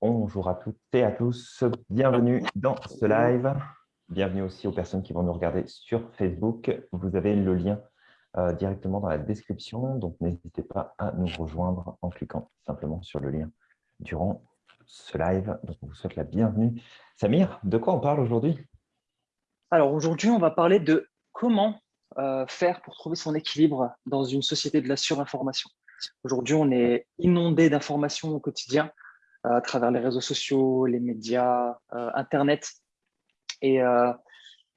Bonjour à toutes et à tous, bienvenue dans ce live. Bienvenue aussi aux personnes qui vont nous regarder sur Facebook. Vous avez le lien euh, directement dans la description, donc n'hésitez pas à nous rejoindre en cliquant simplement sur le lien durant ce live. Donc, on vous souhaite la bienvenue. Samir, de quoi on parle aujourd'hui? Alors aujourd'hui, on va parler de comment euh, faire pour trouver son équilibre dans une société de la surinformation. Aujourd'hui, on est inondé d'informations au quotidien, à travers les réseaux sociaux, les médias, euh, Internet. Et, euh,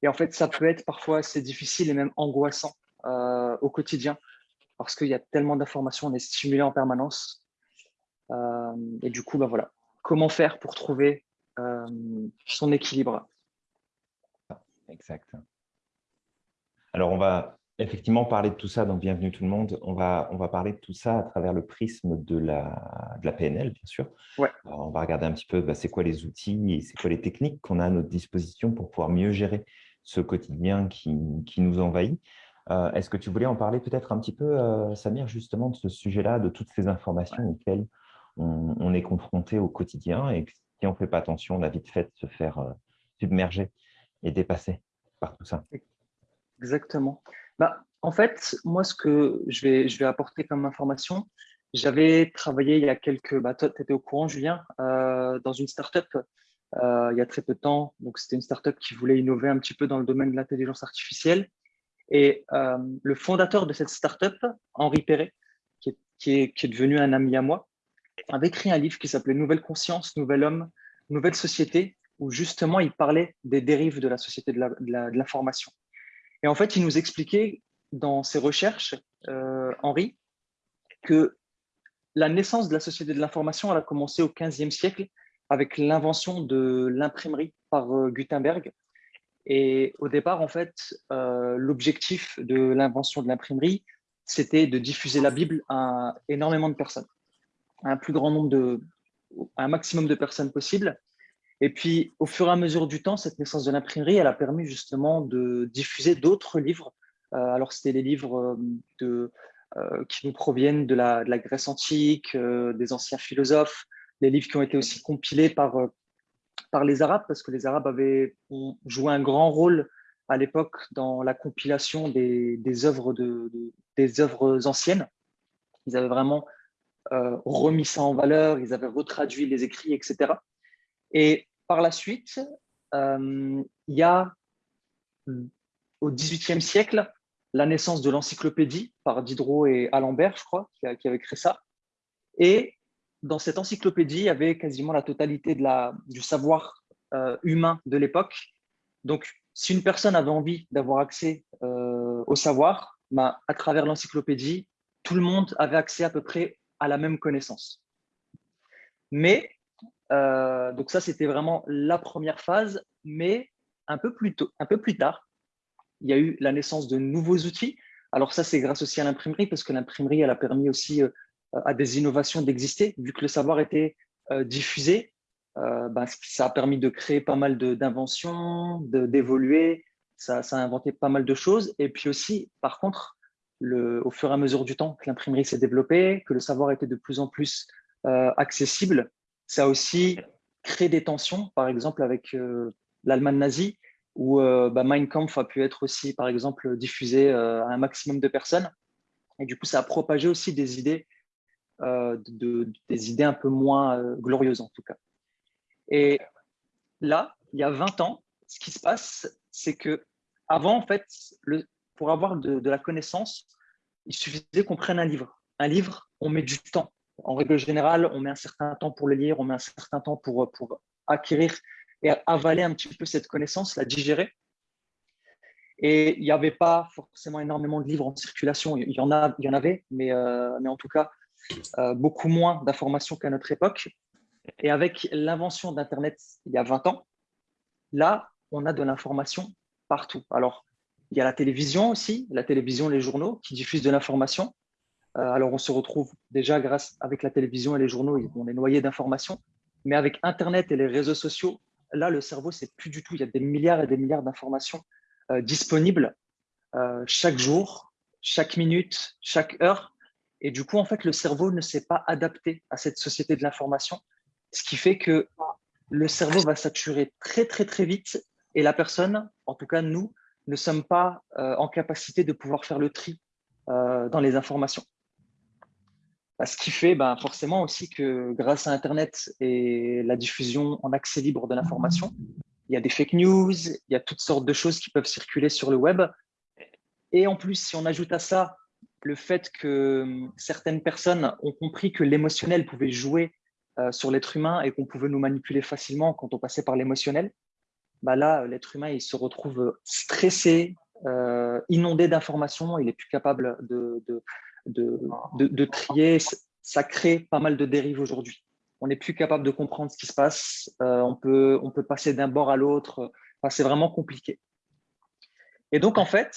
et, en fait, ça peut être parfois assez difficile et même angoissant euh, au quotidien parce qu'il y a tellement d'informations, on est stimulé en permanence. et du coup, bah voilà, comment faire pour trouver son équilibre? Exact. Alors, on va effectivement parler de tout ça, donc bienvenue tout le monde. On va, on va parler de tout ça à travers le prisme de la, de la PNL, bien sûr. Ouais. on va regarder un petit peu bah, c'est quoi les outils et c'est quoi les techniques qu'on a à notre disposition pour pouvoir mieux gérer ce quotidien qui, qui nous envahit. Euh, est-ce que tu voulais en parler peut-être un petit peu, euh, Samir, justement, de ce sujet-là, de toutes ces informations auxquelles on, on, est confronté au quotidien et si on ne fait pas attention, on a vite fait de se faire euh, submerger et dépasser par tout ça Exactement. Bah, en fait, moi, ce que je vais, apporter comme information, j'avais travaillé il y a quelques… Bah, tu étais au courant, Julien, euh, dans une startup euh, il y a très peu de temps. Donc, c'était une startup qui voulait innover un petit peu dans le domaine de l'intelligence artificielle. Et euh, le fondateur de cette startup, Henri Perret, est, qui, est, qui est, devenu un ami à moi, avait écrit un livre qui s'appelait Nouvelle conscience, Nouvel homme, Nouvelle société, où justement il parlait des dérives de la société de l'information. Et en fait, il nous expliquait dans ses recherches, euh, Henri, que la naissance de la société de l'information a commencé au XVe siècle avec l'invention de l'imprimerie par euh, Gutenberg. Et au départ, en fait, euh, l'objectif de l'invention de l'imprimerie, c'était de diffuser la Bible à énormément de personnes, à un plus grand nombre de, un maximum de personnes possible. Et puis, au fur et à mesure du temps, cette naissance de l'imprimerie, elle a permis justement de diffuser d'autres livres. Euh, alors, c'était les livres euh, euh, qui nous proviennent de la, de la Grèce antique, des anciens philosophes, les livres qui ont été aussi compilés par, par les Arabes, parce que les Arabes avaient joué un grand rôle à l'époque dans la compilation des, des, œuvres de, des œuvres anciennes. Ils avaient vraiment remis ça en valeur, ils avaient retraduit les écrits, etc. Et par la suite, euh, il y a au XVIIIe siècle la naissance de l'encyclopédie par Diderot et Alembert, je crois, qui, avaient créé ça. Et dans cette encyclopédie, il y avait quasiment la totalité de la, du savoir euh, humain de l'époque. Donc, si une personne avait envie d'avoir accès euh, au savoir, ben, à travers l'encyclopédie, tout le monde avait accès à peu près à la même connaissance. Mais euh, donc ça, c'était vraiment la première phase, mais un peu, plus tôt, un peu plus tard, il y a eu la naissance de nouveaux outils. Alors ça, c'est grâce aussi à l'imprimerie, parce que l'imprimerie, elle a permis aussi euh, à des innovations d'exister, vu que le savoir était euh, diffusé. Ben, ça a permis de créer pas mal d'inventions, d'évoluer, ça, a inventé pas mal de choses. Et puis aussi, par contre, au fur et à mesure du temps que l'imprimerie s'est développée, que le savoir était de plus en plus accessible, ça a aussi créé des tensions, par exemple avec euh, l'Allemagne nazie, où euh, bah, Mein Kampf a pu être aussi, par exemple, diffusé euh, à un maximum de personnes. Et du coup, ça a propagé aussi des idées, de, des idées un peu moins glorieuses en tout cas. Et là, il y a 20 ans, ce qui se passe, c'est que avant, en fait, le, pour avoir de, de la connaissance, il suffisait qu'on prenne un livre. Un livre, on met du temps en règle générale, on met un certain temps pour le lire, on met un certain temps pour, pour acquérir et avaler un petit peu cette connaissance, la digérer. Et il n'y avait pas forcément énormément de livres en circulation. Il y en, a, il y en avait, mais, euh, mais en tout cas, euh, beaucoup moins d'informations qu'à notre époque. Et avec l'invention d'Internet il y a 20 ans, là, on a de l'information partout. Alors, il y a la télévision aussi, la télévision, les journaux qui diffusent de l'information. Euh, alors, on se retrouve déjà grâce avec la télévision et les journaux, on est noyé d'informations. Mais avec Internet et les réseaux sociaux, là, le cerveau, c'est plus du tout. Il y a des milliards et des milliards d'informations disponibles chaque jour, chaque minute, chaque heure. Et du coup, en fait, le cerveau ne s'est pas adapté à cette société de l'information, ce qui fait que le cerveau va saturer très, très, très vite et la personne, en tout cas nous, ne sommes pas euh, en capacité de pouvoir faire le tri euh, dans les informations. Bah, ce qui fait ben, forcément aussi que grâce à Internet et la diffusion en accès libre de l'information, il y a des fake news, il y a toutes sortes de choses qui peuvent circuler sur le web. Et en plus, si on ajoute à ça le fait que hum, certaines personnes ont compris que l'émotionnel pouvait jouer euh, sur l'être humain et qu'on pouvait nous manipuler facilement quand on passait par l'émotionnel, bah là, l'être humain, se retrouve stressé, euh, inondé d'informations, il est plus capable de, de, trier. Ça crée pas mal de dérives aujourd'hui. On n'est plus capable de comprendre ce qui se passe. Euh, on, peut, on peut passer d'un bord à l'autre. c'est vraiment compliqué. Et donc, en fait,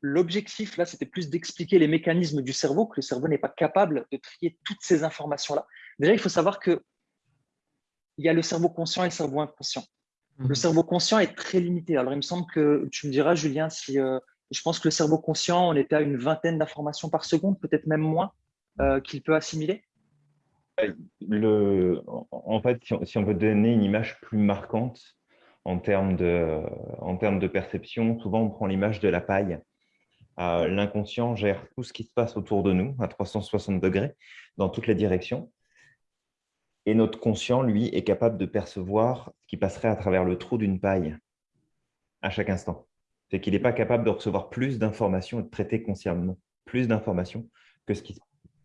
l'objectif, là, c'était plus d'expliquer les mécanismes du cerveau, que le cerveau n'est pas capable de trier toutes ces informations-là. Déjà, il faut savoir qu'il y a le cerveau conscient et le cerveau inconscient. Le mhm. cerveau conscient est très limité. Alors, il me semble que tu me diras, Julien, si euh, je pense que le cerveau conscient, on était à une vingtaine d'informations par seconde, peut-être même moins, euh, qu'il peut assimiler. Le, en fait, si on, veut donner une image plus marquante en termes de, en termes de perception, souvent on prend l'image de la paille. Euh, l'inconscient gère tout ce qui se passe autour de nous à 360 degrés, dans toutes les directions. Et notre conscient, lui, est capable de percevoir ce qui passerait à travers le trou d'une paille à chaque instant. C'est qu'il n'est pas capable de recevoir plus d'informations et de traiter consciemment plus d'informations que ce qui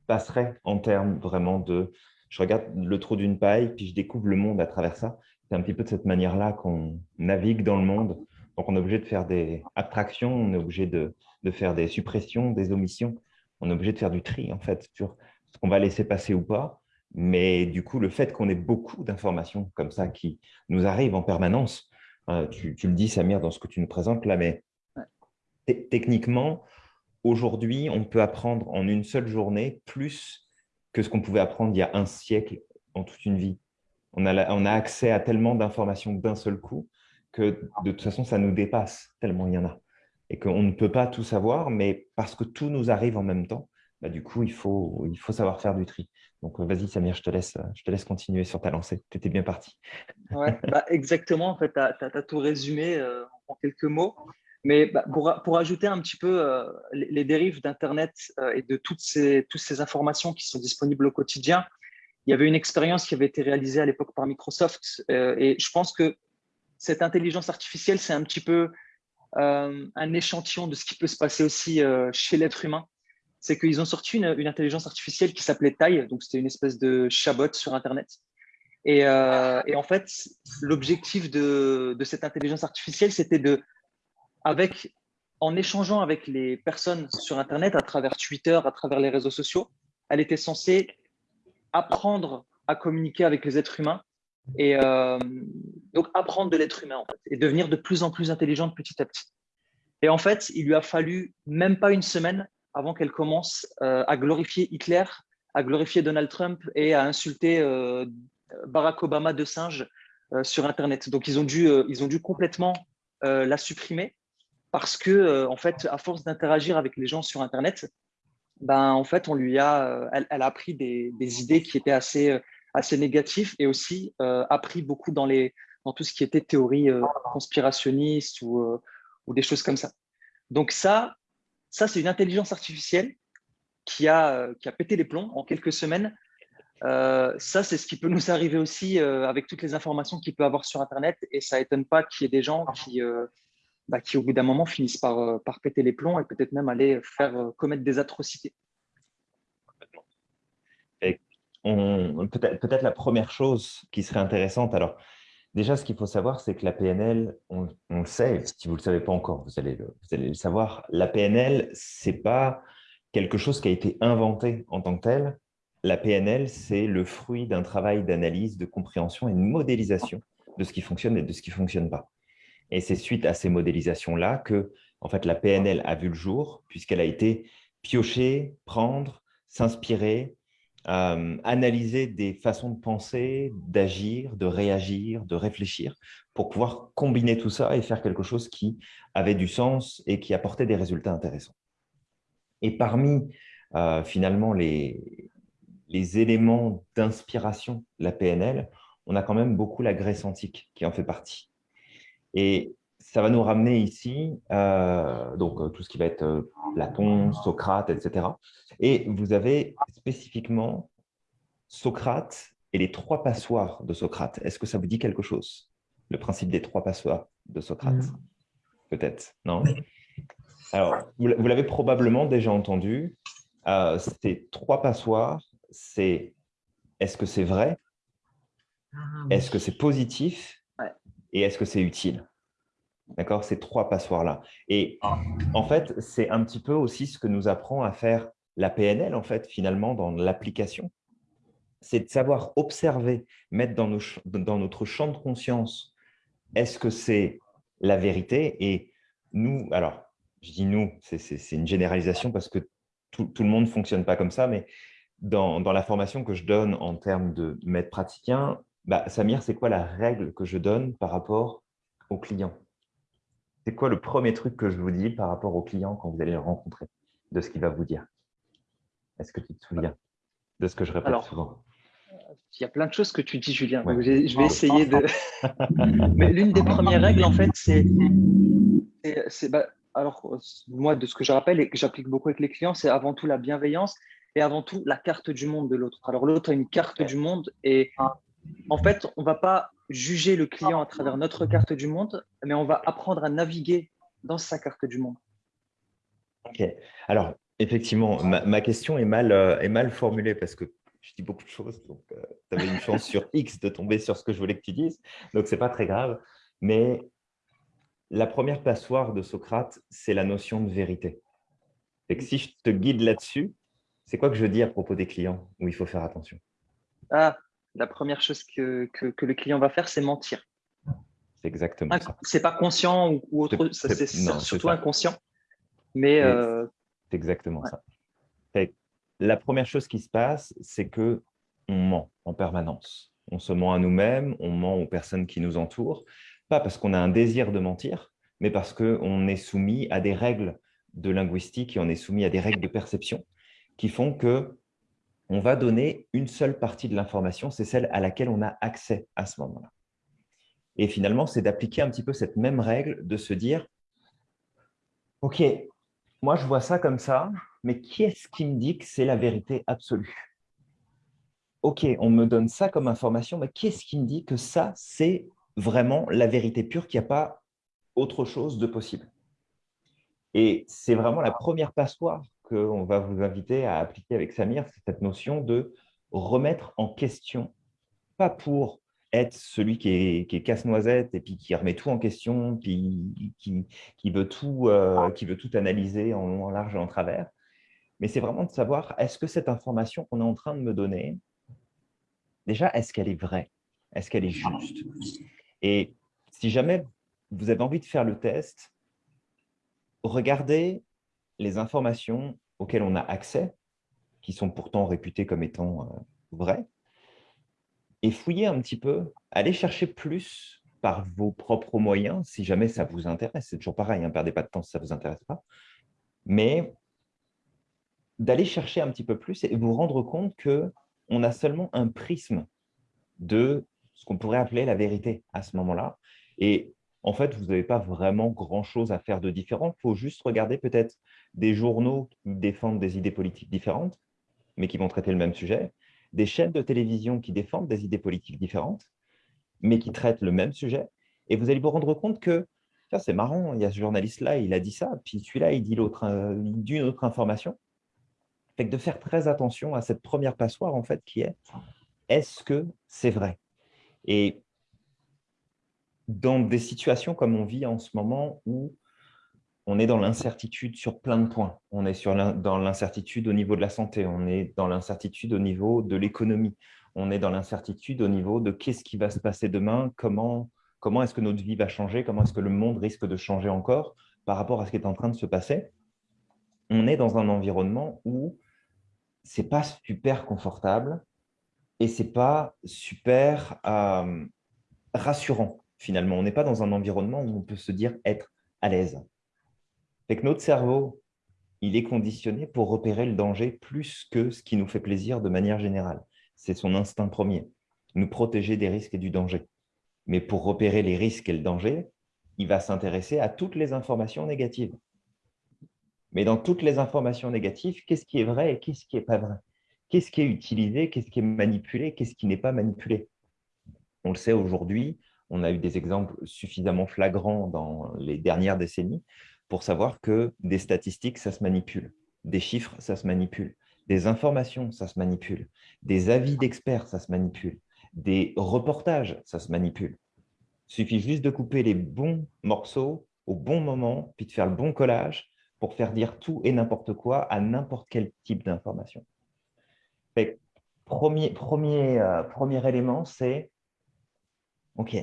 passerait en termes vraiment de je regarde le trou d'une paille, puis je découvre le monde à travers ça. C'est un petit peu de cette manière-là qu'on navigue dans le monde. Donc, on est obligé de faire des abstractions, on est obligé de, de, faire des suppressions, des omissions. On est obligé de faire du tri, en fait, sur ce qu'on va laisser passer ou pas. Mais du coup, le fait qu'on ait beaucoup d'informations comme ça qui nous arrivent en permanence, euh, tu, le dis, Samir, dans ce que tu nous présentes là, mais techniquement, aujourd'hui, on peut apprendre en une seule journée plus que ce qu'on pouvait apprendre il y a un siècle en toute une vie. On a, on a accès à tellement d'informations d'un seul coup que de toute façon, ça nous dépasse tellement il y en a. Et qu'on ne peut pas tout savoir, mais parce que tout nous arrive en même temps, bah, du coup, il faut, il faut savoir faire du tri. Donc, euh, vas-y, Samir, je te, laisse, je te laisse continuer sur ta lancée. Tu étais bien parti. Ouais, bah, exactement. En fait, tu as, tout résumé euh, en quelques mots. Mais bah, pour, pour, ajouter un petit peu euh, les, dérives d'Internet et de toutes ces, toutes ces informations qui sont disponibles au quotidien, il y avait une expérience qui avait été réalisée à l'époque par Microsoft. et je pense que cette intelligence artificielle, c'est un petit peu un échantillon de ce qui peut se passer aussi chez l'être humain c'est qu'ils ont sorti une, intelligence artificielle qui s'appelait Tai, donc c'était une espèce de chabot sur Internet. Et, euh, en fait, l'objectif de, cette intelligence artificielle, c'était de, avec, en échangeant avec les personnes sur Internet, à travers Twitter, à travers les réseaux sociaux, elle était censée apprendre à communiquer avec les êtres humains et euh, donc apprendre de l'être humain et devenir de plus en plus intelligente petit à petit. Et en fait, il lui a fallu même pas une semaine avant qu'elle commence euh, à glorifier Hitler, à glorifier Donald Trump et à insulter euh, Barack Obama de singe euh, sur Internet. Donc, ils ont dû, ils ont dû complètement la supprimer parce que, en fait, à force d'interagir avec les gens sur Internet, ben, en fait, on lui a, elle, a appris des, idées qui étaient assez, assez négatives et aussi appris beaucoup dans, les, dans tout ce qui était théorie conspirationniste ou, ou des choses comme ça. Donc ça, ça, c'est une intelligence artificielle qui a, euh, qui a pété les plombs en quelques semaines. Euh, ça, c'est ce qui peut nous arriver aussi euh, avec toutes les informations qu'il peut avoir sur Internet. Et ça étonne pas qu'il y ait des gens qui, bah, qui au bout d'un moment, finissent par, par péter les plombs et peut-être même aller faire commettre des atrocités. Peut-être peut la première chose qui serait intéressante, alors Déjà, ce qu'il faut savoir, c'est que la PNL, on, le sait, si vous ne le savez pas encore, vous allez le, savoir, la PNL, ce n'est pas quelque chose qui a été inventé en tant que tel. La PNL, c'est le fruit d'un travail d'analyse, de compréhension et de modélisation de ce qui fonctionne et de ce qui ne fonctionne pas. Et c'est suite à ces modélisations-là que en fait, la PNL a vu le jour, puisqu'elle a été piocher, prendre, s'inspirer euh, analyser des façons de penser, d'agir, de réagir, de réfléchir, pour pouvoir combiner tout ça et faire quelque chose qui avait du sens et qui apportait des résultats intéressants. Et parmi euh, finalement les, les éléments d'inspiration de la PNL, on a quand même beaucoup la Grèce antique qui en fait partie. Et ça va nous ramener ici, euh, donc euh, tout ce qui va être euh, Platon, Socrate, etc. Et vous avez spécifiquement Socrate et les trois passoires de Socrate. Est-ce que ça vous dit quelque chose Le principe des trois passoires de Socrate? Peut-être, non? Alors, vous, l'avez probablement déjà entendu. ces trois passoires, c'est est-ce que c'est vrai? Ah, Est-ce que c'est positif? Et est-ce que c'est utile? D'accord Ces trois passoires-là. Et en fait, c'est un petit peu aussi ce que nous apprend à faire la PNL, en fait, finalement, dans l'application. C'est de savoir observer, mettre dans, notre champ de conscience, est-ce que c'est la vérité? Et nous, alors, je dis nous, c'est une généralisation parce que tout, le monde ne fonctionne pas comme ça, mais dans, la formation que je donne en termes de maître praticien, bah, Samir, c'est quoi la règle que je donne par rapport au client? C'est quoi le premier truc que je vous dis par rapport au client quand vous allez le rencontrer, de ce qu'il va vous dire? Est-ce que tu te souviens de ce que je répète souvent? Il y a plein de choses que tu dis, Julien. je vais essayer de… Mais l'une des premières règles, en fait, c'est… Bah, alors, moi, de ce que je rappelle et que j'applique beaucoup avec les clients, c'est avant tout la bienveillance et avant tout la carte du monde de l'autre. Alors, l'autre a une carte du monde et en fait, on ne va pas juger le client à travers notre carte du monde, mais on va apprendre à naviguer dans sa carte du monde. Ok. Alors, effectivement, ma, question est mal, euh, est mal formulée parce que je dis beaucoup de choses, donc euh, tu avais une chance sur X de tomber sur ce que je voulais que tu dises, donc ce n'est pas très grave. Mais la première passoire de Socrate, c'est la notion de vérité. Et que si je te guide là-dessus, c'est quoi que je dis à propos des clients où il faut faire attention? Ah, la première chose que, que, le client va faire, c'est mentir. C'est exactement ça. C'est pas conscient ou, autre, c'est surtout inconscient. Mais euh, c'est exactement ça. la première chose qui se passe, c'est que on ment en permanence. On se ment à nous-mêmes, on ment aux personnes qui nous entourent, pas parce qu'on a un désir de mentir, mais parce qu'on est soumis à des règles de linguistique et on est soumis à des règles de perception qui font que on va donner une seule partie de l'information, c'est celle à laquelle on a accès à ce moment-là. Et finalement, c'est d'appliquer un petit peu cette même règle, de se dire, OK, moi je vois ça comme ça, mais qui est-ce qui me dit que c'est la vérité absolue? OK, on me donne ça comme information, mais qui est-ce qui me dit que ça, c'est vraiment la vérité pure, qu'il n'y a pas autre chose de possible? Et c'est vraiment la première passoire qu'on va vous inviter à appliquer avec Samir, c'est cette notion de remettre en question, pas pour être celui qui est, casse-noisette et puis qui remet tout en question, puis qui, veut, tout, euh, qui veut tout analyser en long, en large et en travers, mais c'est vraiment de savoir, est-ce que cette information qu'on est en train de me donner, déjà, est-ce qu'elle est vraie? Est-ce qu'elle est juste? Et si jamais vous avez envie de faire le test, regardez les informations auxquelles on a accès, qui sont pourtant réputées comme étant euh, vraies, et fouillez un petit peu, allez chercher plus par vos propres moyens, si jamais ça vous intéresse. C'est toujours pareil, ne hein, perdez pas de temps si ça ne vous intéresse pas. Mais d'aller chercher un petit peu plus et vous rendre compte qu'on a seulement un prisme de ce qu'on pourrait appeler la vérité à ce moment-là. Et en fait, vous n'avez pas vraiment grand-chose à faire de différent. Il faut juste regarder peut-être des journaux qui défendent des idées politiques différentes, mais qui vont traiter le même sujet, des chaînes de télévision qui défendent des idées politiques différentes, mais qui traitent le même sujet. Et vous allez vous rendre compte que c'est marrant, il y a ce journaliste-là, il a dit ça, puis celui-là, il dit l'autre, euh, dit une autre information. Fait que de faire très attention à cette première passoire, en fait, qui est est-ce que c'est vrai? Et dans des situations comme on vit en ce moment où on est dans l'incertitude sur plein de points. On est sur dans l'incertitude au niveau de la santé, on est dans l'incertitude au niveau de l'économie, on est dans l'incertitude au niveau de qu'est-ce qui va se passer demain, comment, comment est-ce que notre vie va changer, comment est-ce que le monde risque de changer encore par rapport à ce qui est en train de se passer. On est dans un environnement où c'est pas super confortable et c'est pas super euh, rassurant finalement. On n'est pas dans un environnement où on peut se dire être à l'aise. Fait notre cerveau, il est conditionné pour repérer le danger plus que ce qui nous fait plaisir de manière générale. C'est son instinct premier, nous protéger des risques et du danger. Mais pour repérer les risques et le danger, il va s'intéresser à toutes les informations négatives. Mais dans toutes les informations négatives, qu'est-ce qui est vrai et qu'est-ce qui n'est pas vrai? Qu'est-ce qui est utilisé, qu'est-ce qui est manipulé, qu'est-ce qui n'est pas manipulé? On le sait aujourd'hui, on a eu des exemples suffisamment flagrants dans les dernières décennies pour savoir que des statistiques, ça se manipule, des chiffres, ça se manipule, des informations, ça se manipule, des avis d'experts, ça se manipule, des reportages, ça se manipule. Il suffit juste de couper les bons morceaux au bon moment, puis de faire le bon collage pour faire dire tout et n'importe quoi à n'importe quel type d'information. Premier, premier, euh, premier élément, c'est OK.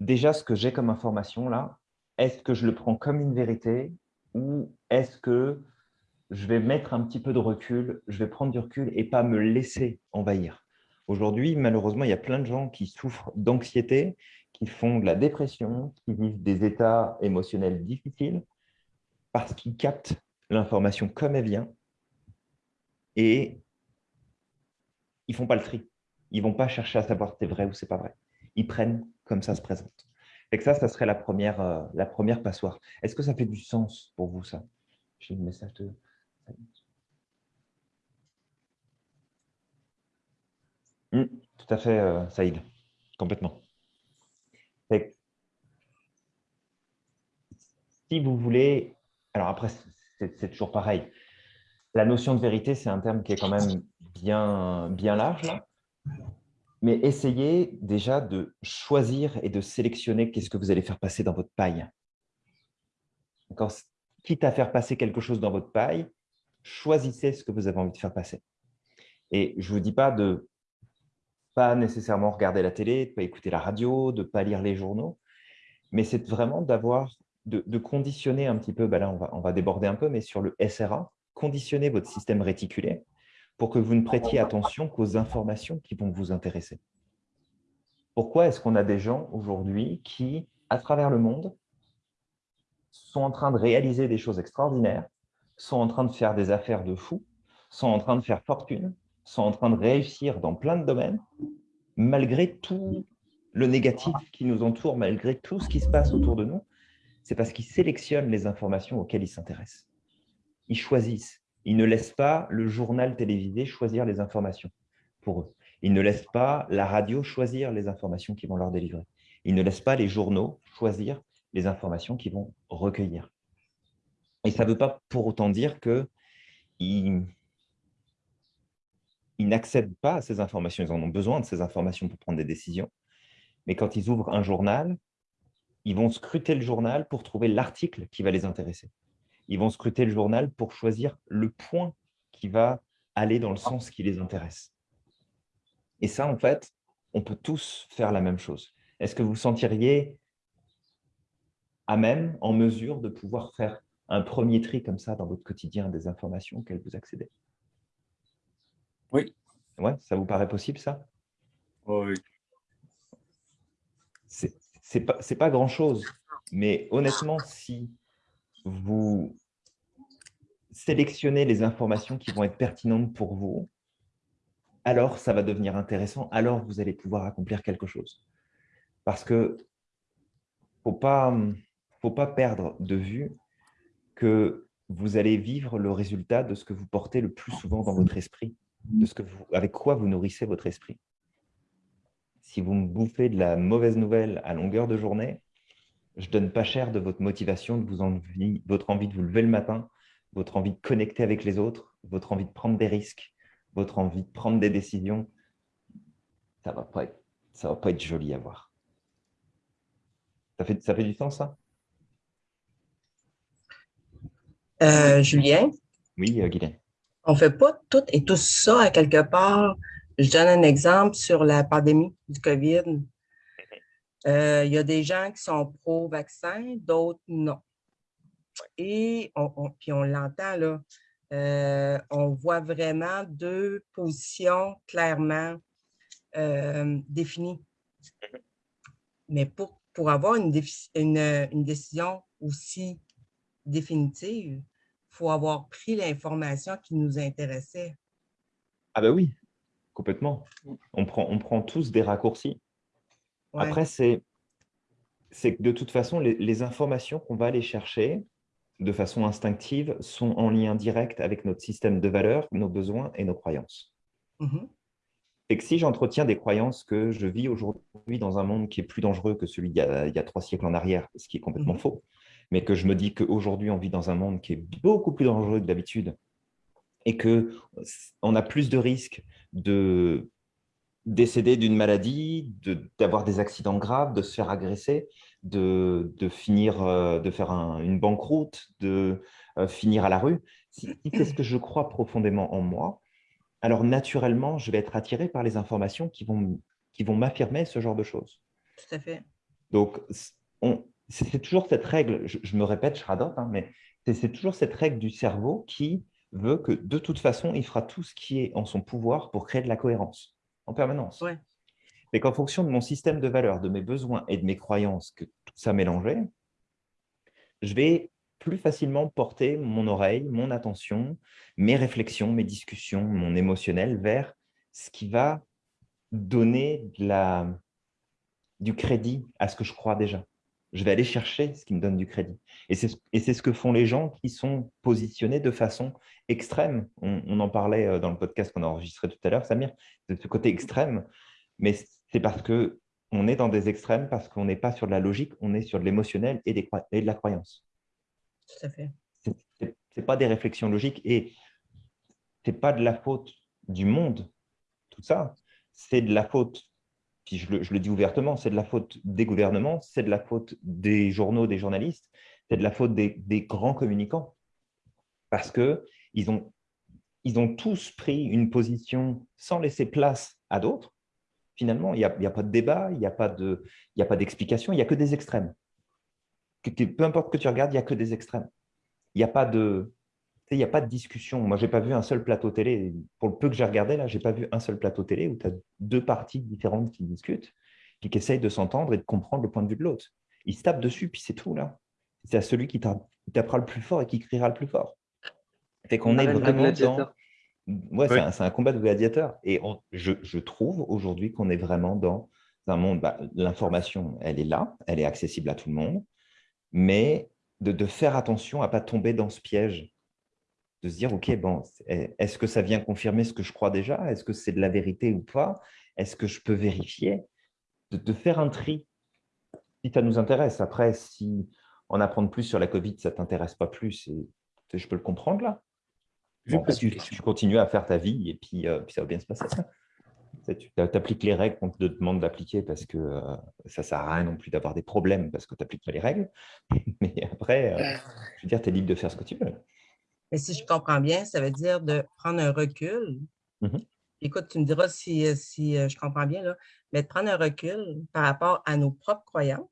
Déjà, ce que j'ai comme information là, est-ce que je le prends comme une vérité ou est-ce que je vais mettre un petit peu de recul, je vais prendre du recul et pas me laisser envahir? Aujourd'hui, malheureusement, il y a plein de gens qui souffrent d'anxiété, qui font de la dépression, qui vivent des états émotionnels difficiles parce qu'ils captent l'information comme elle vient et ils ne font pas le tri. Ils ne vont pas chercher à savoir si c'est vrai ou c'est pas vrai. Ils prennent comme ça se présente. Et que ça, ça serait la première, euh, la première passoire. Est-ce que ça fait du sens pour vous, ça? J'ai le message de... Hmm, tout à fait, euh, Saïd. Complètement. si vous voulez alors après, c'est toujours pareil. La notion de vérité, c'est un terme qui est quand même bien, bien large. Là. Mais essayez déjà de choisir et de sélectionner qu'est-ce que vous allez faire passer dans votre paille. Quitte à faire passer quelque chose dans votre paille, choisissez ce que vous avez envie de faire passer. Et je ne vous dis pas de pas nécessairement regarder la télé, de pas écouter la radio, de pas lire les journaux, mais c'est vraiment d'avoir de, conditionner un petit peu, ben là on va, on va déborder un peu, mais sur le SRA, conditionner votre système réticulé pour que vous ne prêtiez attention qu'aux informations qui vont vous intéresser. Pourquoi est-ce qu'on a des gens aujourd'hui qui, à travers le monde, sont en train de réaliser des choses extraordinaires, sont en train de faire des affaires de fou, sont en train de faire fortune, sont en train de réussir dans plein de domaines, malgré tout le négatif qui nous entoure, malgré tout ce qui se passe autour de nous, c'est parce qu'ils sélectionnent les informations auxquelles ils s'intéressent. Ils choisissent. Ils ne laissent pas le journal télévisé choisir les informations pour eux. Ils ne laissent pas la radio choisir les informations qu'ils vont leur délivrer. Ils ne laissent pas les journaux choisir les informations qu'ils vont recueillir. Et ça ne veut pas pour autant dire qu'ils ils n'accèdent pas à ces informations. Ils en ont besoin de ces informations pour prendre des décisions. Mais quand ils ouvrent un journal, ils vont scruter le journal pour trouver l'article qui va les intéresser. Ils vont scruter le journal pour choisir le point qui va aller dans le sens qui les intéresse. Et ça, en fait, on peut tous faire la même chose. Est-ce que vous sentiriez à même, en mesure de pouvoir faire un premier tri comme ça dans votre quotidien des informations auxquelles vous accédez? Oui. Ouais, ça vous paraît possible, ça? Oui c'est pas, pas grand-chose. Mais honnêtement, si vous sélectionnez les informations qui vont être pertinentes pour vous, alors ça va devenir intéressant, alors vous allez pouvoir accomplir quelque chose. Parce que faut pas, faut pas perdre de vue que vous allez vivre le résultat de ce que vous portez le plus souvent dans votre esprit, de ce que vous, avec quoi vous nourrissez votre esprit si vous me bouffez de la mauvaise nouvelle à longueur de journée, je donne pas cher de votre motivation, de vous envie, votre envie de vous lever le matin, votre envie de connecter avec les autres, votre envie de prendre des risques, votre envie de prendre des décisions. Ça ne va, pas être, ça va pas être joli à voir. Ça fait, ça fait du sens, ça? Euh, Julien? Oui, euh, Guylaine. On ne fait pas tout et tout ça à quelque part je donne un exemple sur la pandémie du COVID. Euh, il y a des gens qui sont pro-vaccin, d'autres non. Et puis on l'entend, là, euh, on voit vraiment deux positions clairement euh, définies. Mais pour, pour avoir une, une, décision aussi définitive, il faut avoir pris l'information qui nous intéressait. Ah ben oui, complètement. On prend, on prend tous des raccourcis. Après, c'est que de toute façon, les, les informations qu'on va aller chercher, de façon instinctive, sont en lien direct avec notre système de valeurs, nos besoins et nos croyances. Mm-hmm. Et que si j'entretiens des croyances que je vis aujourd'hui dans un monde qui est plus dangereux que celui d'il y, a trois siècles en arrière, ce qui est complètement mm-hmm. faux, mais que je me dis qu'aujourd'hui, on vit dans un monde qui est beaucoup plus dangereux que d'habitude et qu'on a plus de risques de décéder d'une maladie, d'avoir des accidents graves, de se faire agresser, de, finir, euh, de faire une banqueroute, de euh, finir à la rue. Si, c'est ce que je crois profondément en moi, alors naturellement, je vais être attiré par les informations qui vont, qui vont m'affirmer ce genre de choses. Tout à fait. Donc, c'est toujours cette règle, je, me répète, je radote, hein, mais c'est toujours cette règle du cerveau qui veut que de toute façon, il fera tout ce qui est en son pouvoir pour créer de la cohérence en permanence. Ouais mais qu'en fonction de mon système de valeurs, de mes besoins et de mes croyances, que tout ça mélangé, je vais plus facilement porter mon oreille, mon attention, mes réflexions, mes discussions, mon émotionnel vers ce qui va donner de la, du crédit à ce que je crois déjà. Je vais aller chercher ce qui me donne du crédit. Et c'est ce que font les gens qui sont positionnés de façon extrême. On, on en parlait euh, dans le podcast qu'on a enregistré tout à l'heure, Samir, de ce côté extrême. Mais c'est parce qu'on est dans des extrêmes, parce qu'on n'est pas sur de la logique, on est sur de l'émotionnel et, de la croyance. Tout à fait. Ce n'est pas des réflexions logiques et ce n'est pas de la faute du monde, tout ça. C'est de la faute, je le, dis ouvertement, c'est de la faute des gouvernements, c'est de la faute des journaux, des journalistes, c'est de la faute des, grands communicants. Parce qu'ils ont, ils ont tous pris une position sans laisser place à d'autres finalement. Il n'y a, pas de débat, il n'y a pas d'explication, il n'y a que des extrêmes. peu importe que tu regardes, il n'y a que des extrêmes. Il n'y a pas de... Il n'y a pas de discussion. Moi, je n'ai pas vu un seul plateau télé. Pour le peu que j'ai regardé, là, je n'ai pas vu un seul plateau télé où tu as deux parties différentes qui discutent, qui essayent de s'entendre et de comprendre le point de vue de l'autre. Ils se tapent dessus, puis c'est tout. là. C'est à celui qui tapera le plus fort et qui criera le plus fort. Fait qu'on est vraiment dans Ouais, c'est un, combat de gladiateurs. Et je, trouve aujourd'hui qu'on est vraiment dans un monde, bah, l'information, elle est là, elle est accessible à tout le monde, mais de, faire attention à ne pas tomber dans ce piège, de se dire, OK, bon, est-ce que ça vient confirmer ce que je crois déjà? Est-ce que c'est de la vérité ou pas? Est-ce que je peux vérifier? De, faire un tri, si ça nous intéresse. Après, si en apprendre plus sur la Covid, ça ne t'intéresse pas plus, je peux le comprendre là tu, continues à faire ta vie et puis, euh, puis ça va bien se passer. Tu appliques les règles qu'on te demande d'appliquer parce que euh, ça ne sert à rien non plus d'avoir des problèmes parce que tu n'appliques pas les règles. Mais après, euh, je veux dire, tu es libre de faire ce que tu veux. Mais si je comprends bien, ça veut dire de prendre un recul. Mmh Écoute, tu me diras si, si je comprends bien, là, mais de prendre un recul par rapport à nos propres croyances.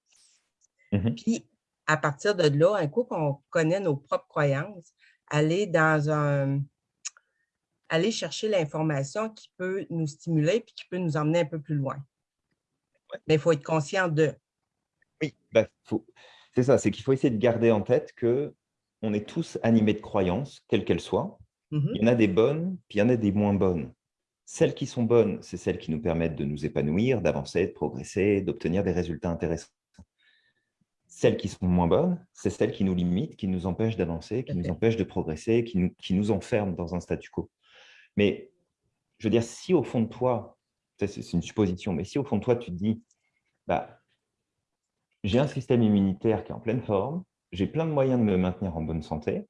Mmh puis, à partir de là, un coup qu'on connaît nos propres croyances, aller dans un aller chercher l'information qui peut nous stimuler puis qui peut nous emmener un peu plus loin. Mais il faut être conscient de. Oui, ben, c'est ça, c'est qu'il faut essayer de garder en tête que on est tous animés de croyances, quelles qu'elles soient. Mmh il y en a des bonnes, puis il y en a des moins bonnes. Celles qui sont bonnes, c'est celles qui nous permettent de nous épanouir, d'avancer, de progresser, d'obtenir des résultats intéressants. Celles qui sont moins bonnes, c'est celles qui nous limitent, qui nous empêchent d'avancer, qui nous empêchent de progresser, qui nous, qui nous enferment dans un statu quo. Mais je veux dire, si au fond de toi, c'est une supposition, mais si au fond de toi, tu te dis, bah, j'ai un système immunitaire qui est en pleine forme, j'ai plein de moyens de me maintenir en bonne santé,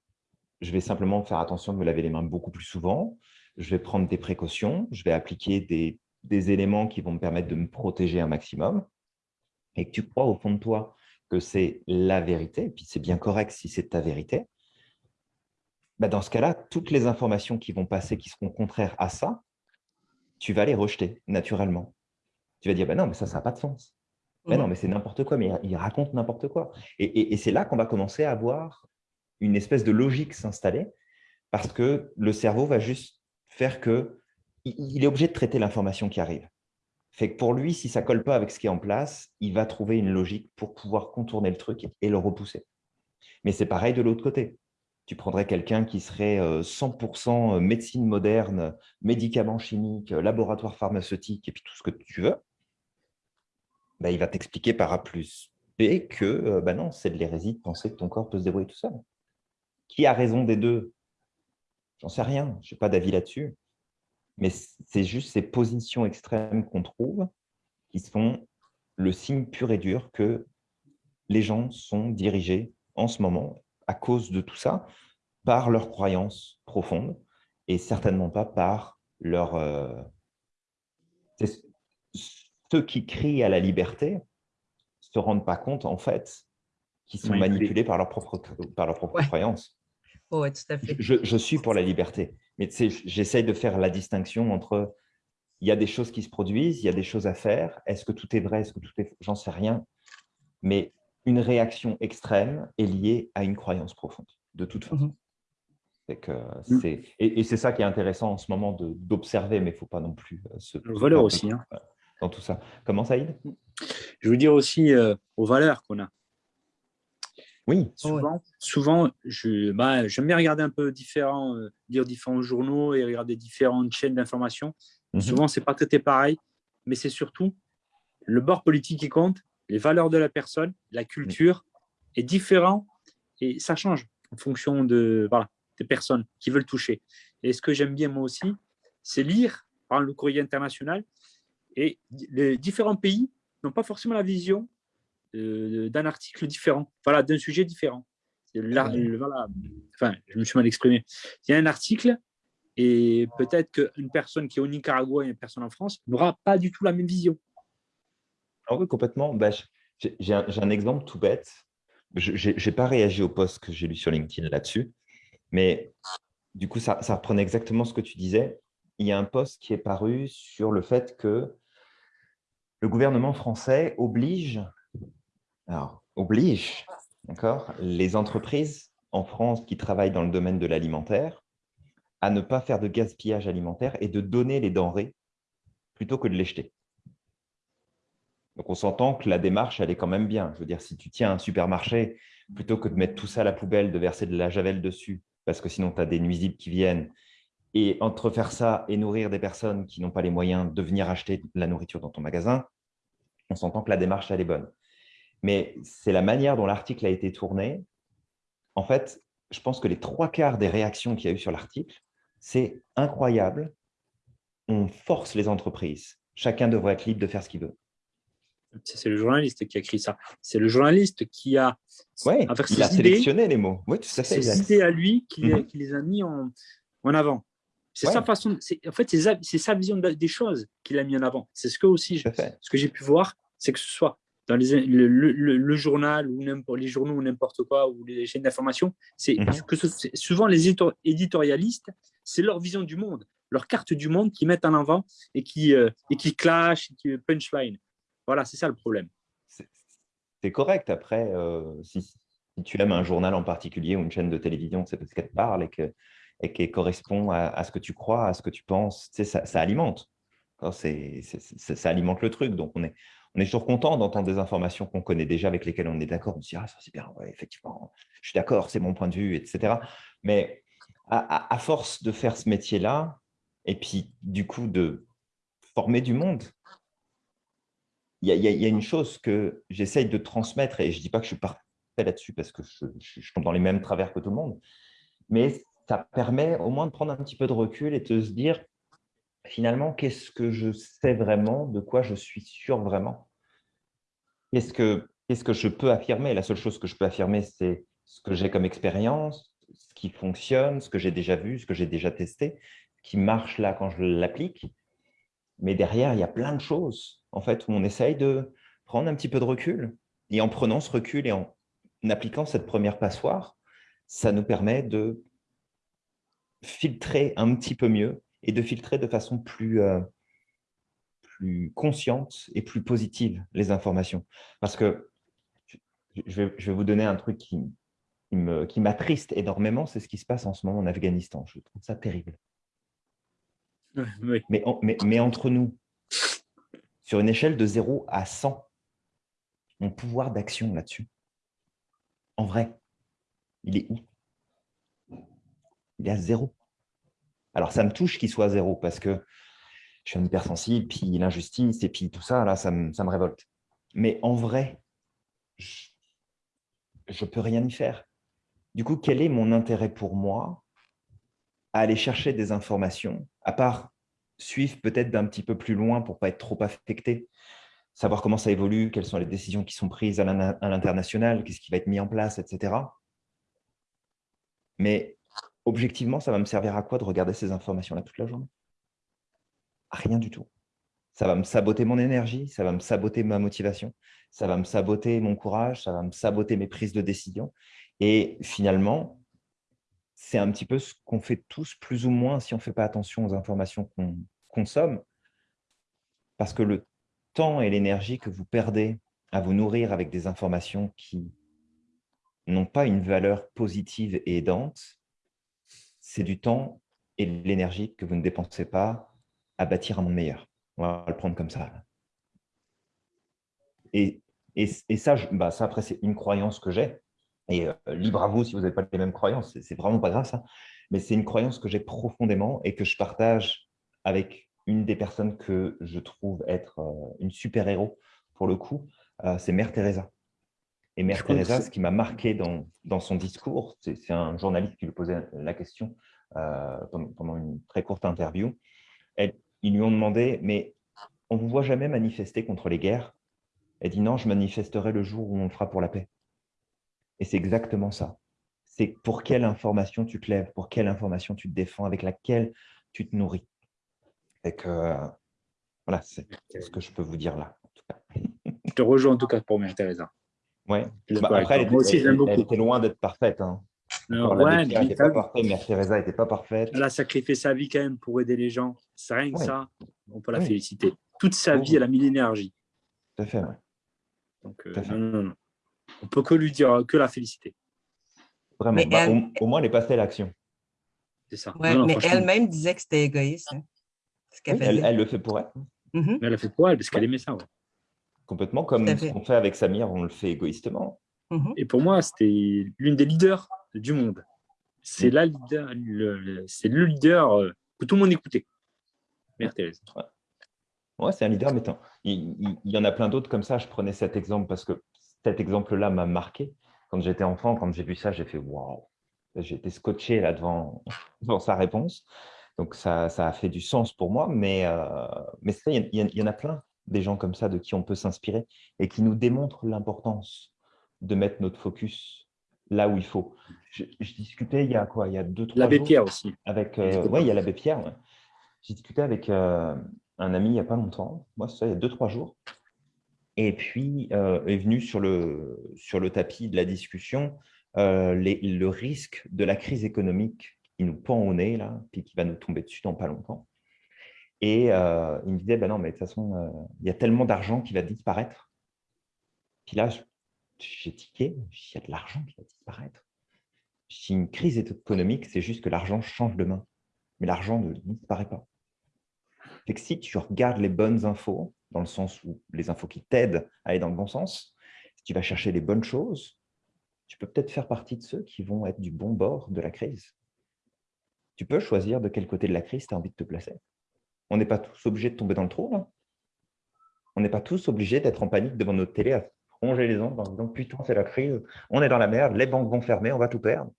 je vais simplement faire attention de me laver les mains beaucoup plus souvent, je vais prendre des précautions, je vais appliquer des, éléments qui vont me permettre de me protéger un maximum, et que tu crois au fond de toi que c'est la vérité, et puis c'est bien correct si c'est ta vérité, bah dans ce cas-là, toutes les informations qui vont passer, qui seront contraires à ça, tu vas les rejeter naturellement. Tu vas dire, bah non, mais ça, ça n'a pas de sens. Mais non, mais c'est n'importe quoi, mais il raconte n'importe quoi. Et, et, c'est là qu'on va commencer à avoir une espèce de logique s'installer, parce que le cerveau va juste faire que il est obligé de traiter l'information qui arrive. Fait que pour lui, si ça ne colle pas avec ce qui est en place, il va trouver une logique pour pouvoir contourner le truc et le repousser. Mais c'est pareil de l'autre côté. Tu prendrais quelqu'un qui serait 100% euh, médecine moderne, médicaments chimiques, laboratoire pharmaceutique et puis tout ce que tu veux. Bah, il va t'expliquer par A plus B que euh, bah non, c'est de l'hérésie de penser que ton corps peut se débrouiller tout seul. Qui a raison des deux? J'en sais rien, je n'ai pas d'avis là-dessus. Mais c'est juste ces positions extrêmes qu'on trouve qui sont le signe pur et dur que les gens sont dirigés en ce moment, à cause de tout ça, par leurs croyances profondes et certainement pas par leur... Euh, ceux qui crient à la liberté se rendent pas compte, en fait, qu'ils sont manipulés par leurs propres, par leur propre croyances. Oui, tout à fait. Je, je, suis pour la liberté, mais j'essaye de faire la distinction entre il y a des choses qui se produisent, il y a des choses à faire. Est-ce que tout est vrai Est-ce que tout est J'en sais rien. Mais une réaction extrême est liée à une croyance profonde, de toute façon. Mhm. Que mm. et, et c'est ça qui est intéressant en ce moment d'observer, mais il ne faut pas non plus euh, se... Le valeur aussi. Hein. Dans tout ça. Comment, Saïd? Je veux dire aussi euh, aux valeurs qu'on a. Oui. Souvent, souvent je, bah, j'aime bien regarder un peu différents, euh, lire différents journaux et regarder différentes chaînes d'information. Mhm. Souvent, ce n'est pas traité pareil, mais c'est surtout le bord politique qui compte, les valeurs de la personne, la culture est différent et ça change en fonction de, voilà, des personnes qui veulent toucher. Et ce que j'aime bien moi aussi, c'est lire par le courrier international et les différents pays n'ont pas forcément la vision euh, d'un article différent, voilà, d'un sujet différent. Là, voilà, enfin, je me suis mal exprimé. Il y a un article et peut-être qu'une personne qui est au Nicaragua et une personne en France n'aura pas du tout la même vision. Ah oui, complètement. Bah, j'ai un, exemple tout bête. Je n'ai pas réagi au post que j'ai lu sur LinkedIn là-dessus, mais du coup, ça, ça, reprenait exactement ce que tu disais. Il y a un post qui est paru sur le fait que le gouvernement français oblige, alors, oblige les entreprises en France qui travaillent dans le domaine de l'alimentaire à ne pas faire de gaspillage alimentaire et de donner les denrées plutôt que de les jeter. Donc, on s'entend que la démarche, elle est quand même bien. Je veux dire, si tu tiens un supermarché, plutôt que de mettre tout ça à la poubelle, de verser de la javel dessus, parce que sinon, tu as des nuisibles qui viennent, et entre faire ça et nourrir des personnes qui n'ont pas les moyens de venir acheter la nourriture dans ton magasin, on s'entend que la démarche, elle est bonne. Mais c'est la manière dont l'article a été tourné. En fait, je pense que les trois quarts des réactions qu'il y a eu sur l'article, c'est incroyable. On force les entreprises. Chacun devrait être libre de faire ce qu'il veut. C'est le journaliste qui a écrit ça. C'est le journaliste qui a, ouais, il a sélectionné les mots. Oui, tout à fait. Ses idées à lui qui, mhm. qui, les a mis en, en avant. C'est sa façon. En fait, c'est sa vision des choses qu'il a mis en avant. C'est ce que aussi, ce que j'ai pu voir, c'est que ce soit dans les, le, journal ou les journaux ou n'importe quoi ou les chaînes d'information, c'est mhm. que souvent les éditorialistes, c'est leur vision du monde, leur carte du monde qu'ils mettent en avant et qui euh, et qui clash, et qui punchline. Voilà, c'est ça le problème. C'est correct. Après, euh, si, tu aimes un journal en particulier ou une chaîne de télévision, c'est parce qu'elle te parle et qu'elle et correspond à, ce que tu crois, à ce que tu penses. Tu sais, ça, alimente. ça alimente le truc. Donc, on est, on est toujours content d'entendre des informations qu'on connaît déjà, avec lesquelles on est d'accord. On se dit, ah, ça c'est bien, ouais, effectivement, je suis d'accord, c'est mon point de vue, etc. Mais à force de faire ce métier-là, et puis du coup de former du monde, il y, a une chose que j'essaye de transmettre, et je ne dis pas que je suis parfait là-dessus parce que je, tombe dans les mêmes travers que tout le monde, mais ça permet au moins de prendre un petit peu de recul et de se dire, finalement, qu'est-ce que je sais vraiment, de quoi je suis sûr vraiment? Qu'est-ce que, que je peux affirmer? La seule chose que je peux affirmer, c'est ce que j'ai comme expérience, ce qui fonctionne, ce que j'ai déjà vu, ce que j'ai déjà testé, qui marche là quand je l'applique. Mais derrière, il y a plein de choses en fait, où on essaye de prendre un petit peu de recul. Et en prenant ce recul et en appliquant cette première passoire, ça nous permet de filtrer un petit peu mieux et de filtrer de façon plus, euh, plus consciente et plus positive les informations. Parce que je vais, je vais vous donner un truc qui, qui m'attriste énormément, c'est ce qui se passe en ce moment en Afghanistan. Je trouve ça terrible. Mais, mais, entre nous, sur une échelle de 0 à 100, mon pouvoir d'action là-dessus, en vrai, il est où? Il est à zéro. Alors, ça me touche qu'il soit à zéro parce que je suis un hypersensible, puis l'injustice, et puis tout ça, là, ça me, ça me révolte. Mais en vrai, je ne peux rien y faire. Du coup, quel est mon intérêt pour moi à aller chercher des informations, à part suivre peut-être d'un petit peu plus loin pour ne pas être trop affecté, savoir comment ça évolue, quelles sont les décisions qui sont prises à l'international, qu'est-ce qui va être mis en place, etc. Mais objectivement, ça va me servir à quoi de regarder ces informations-là toute la journée? Rien du tout. Ça va me saboter mon énergie, ça va me saboter ma motivation, ça va me saboter mon courage, ça va me saboter mes prises de décision. Et finalement, c'est un petit peu ce qu'on fait tous plus ou moins si on ne fait pas attention aux informations qu'on consomme. Parce que le temps et l'énergie que vous perdez à vous nourrir avec des informations qui n'ont pas une valeur positive et aidante, c'est du temps et de l'énergie que vous ne dépensez pas à bâtir un monde meilleur. On va le prendre comme ça. Et, bah, ça, après, c'est une croyance que j'ai. Et euh, libre à vous si vous n'avez pas les mêmes croyances, c'est vraiment pas grave ça. Mais c'est une croyance que j'ai profondément et que je partage avec une des personnes que je trouve être euh, une super-héros pour le coup, euh, c'est Mère Teresa. Et Mère Teresa, ce qui m'a marqué dans, dans, son discours, c'est un journaliste qui lui posait la question pendant, une très courte interview. Elle, ils lui ont demandé, mais on ne vous voit jamais manifester contre les guerres? Elle dit, non, je manifesterai le jour où on le fera pour la paix. Et c'est exactement ça. C'est pour quelle information tu te lèves, pour quelle information tu te défends, avec laquelle tu te nourris. Et que, voilà, c'est ce que je peux vous dire là. Je te rejoins en tout cas pour Mère Teresa. Oui. Bah, après, elle, était, loin d'être parfaite. Hein. ouais, n'était pas parfaite, Mère Teresa n'était pas parfaite. Elle a sacrifié sa vie quand même pour aider les gens. C'est rien que ça, on peut la féliciter. Toute sa vie, elle a mis l'énergie. Tout à fait, oui. Donc, euh, non, non, non on peut que lui dire que la féliciter. Vraiment, bah, au, moins elle est passée à l'action. C'est ça. mais elle-même disait que c'était égoïste. Hein, elle, le fait pour elle. Mm-hmm. Elle le fait pour elle parce qu'elle aimait ça. Complètement, comme ce qu'on fait avec Samir, on le fait égoïstement. Mm-hmm. Et pour moi, c'était l'une des leaders du monde. C'est mm. la leader, c'est le leader euh, que tout le monde écoutait. Mère Thérèse. Ouais, c'est un leader, mais il, il, y en a plein d'autres comme ça. Je prenais cet exemple parce que cet exemple-là m'a marqué. Quand j'étais enfant, quand j'ai vu ça, j'ai fait « waouh !» J'ai été scotché là devant, sa réponse. Donc, ça, ça, a fait du sens pour moi. Mais, euh, mais il y, en a plein des gens comme ça de qui on peut s'inspirer et qui nous démontrent l'importance de mettre notre focus là où il faut. Je, discutais il y a quoi? Il y a deux, trois L'abbé Pierre aussi. Avec, euh, oui, il y a l'abbé Pierre. J'ai discuté avec euh, un ami il n'y a pas longtemps. Moi, ça, il y a deux, trois jours. Et puis euh, est venu sur le, sur le tapis de la discussion euh, le risque de la crise économique qui nous pend au nez, là, puis qui va nous tomber dessus dans pas longtemps. Et euh, il me disait, ben non, mais de toute façon, il y a tellement d'argent qui va disparaître. Puis là, j'ai tiqué, il y a de l'argent qui va disparaître. Si une crise économique, c'est juste que l'argent change de main, mais l'argent ne disparaît pas. Fait que si tu regardes les bonnes infos, dans le sens où les infos qui t'aident à aller dans le bon sens, si tu vas chercher les bonnes choses, tu peux peut-être faire partie de ceux qui vont être du bon bord de la crise. Tu peux choisir de quel côté de la crise tu as envie de te placer. On n'est pas tous obligés de tomber dans le trou. On n'est pas tous obligés d'être en panique devant notre télé à ronger les ongles en disant « putain, c'est la crise, on est dans la merde, les banques vont fermer, on va tout perdre ».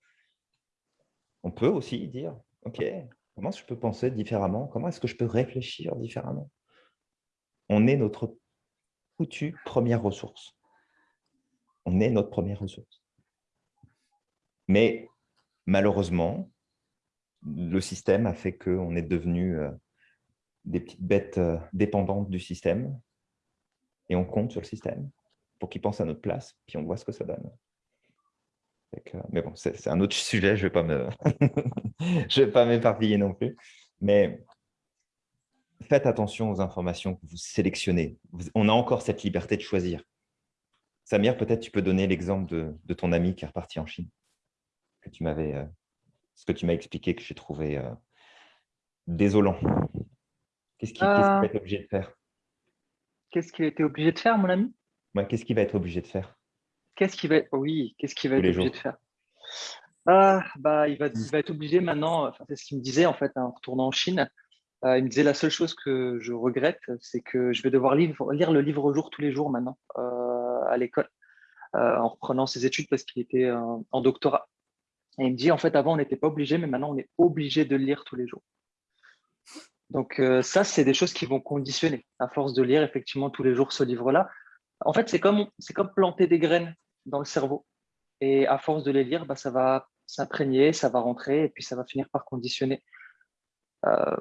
On peut aussi dire « ok, comment je peux penser différemment? Comment est-ce que je peux réfléchir différemment ?» on est notre foutue première ressource. On est notre première ressource. Mais malheureusement, le système a fait qu'on est devenu euh, des petites bêtes euh, dépendantes du système et on compte sur le système pour qu'il pense à notre place, puis on voit ce que ça donne. mais bon, c'est un autre sujet, je ne vais pas m'éparpiller non plus. Mais faites attention aux informations que vous sélectionnez. On a encore cette liberté de choisir. Samir, peut-être tu peux donner l'exemple de, ton ami qui est reparti en Chine. que tu m'avais, ce que tu m'as expliqué que j'ai trouvé désolant. Qu'est-ce qu'il va être obligé de faire? Qu'est-ce qu'il a été obligé de faire, mon ami? Qu'est-ce qu'il va être obligé de faire? Qu'est-ce qu'il va être... Oui, qu'est-ce qu'il va être obligé de faire? Ah, bah, il, va, il va être obligé maintenant, c'est ce qu'il me disait en fait en retournant en Chine, euh, il me disait la seule chose que je regrette, c'est que je vais devoir lire, lire le livre au jour tous les jours maintenant euh, à l'école, euh, en reprenant ses études parce qu'il était en doctorat. Et il me dit, en fait, avant, on n'était pas obligé, mais maintenant, on est obligé de le lire tous les jours. Donc ça, c'est des choses qui vont conditionner, à force de lire effectivement tous les jours ce livre-là. En fait, c'est comme, comme planter des graines dans le cerveau. Et à force de les lire, bah, ça va s'imprégner, ça va rentrer, et puis ça va finir par conditionner. Euh,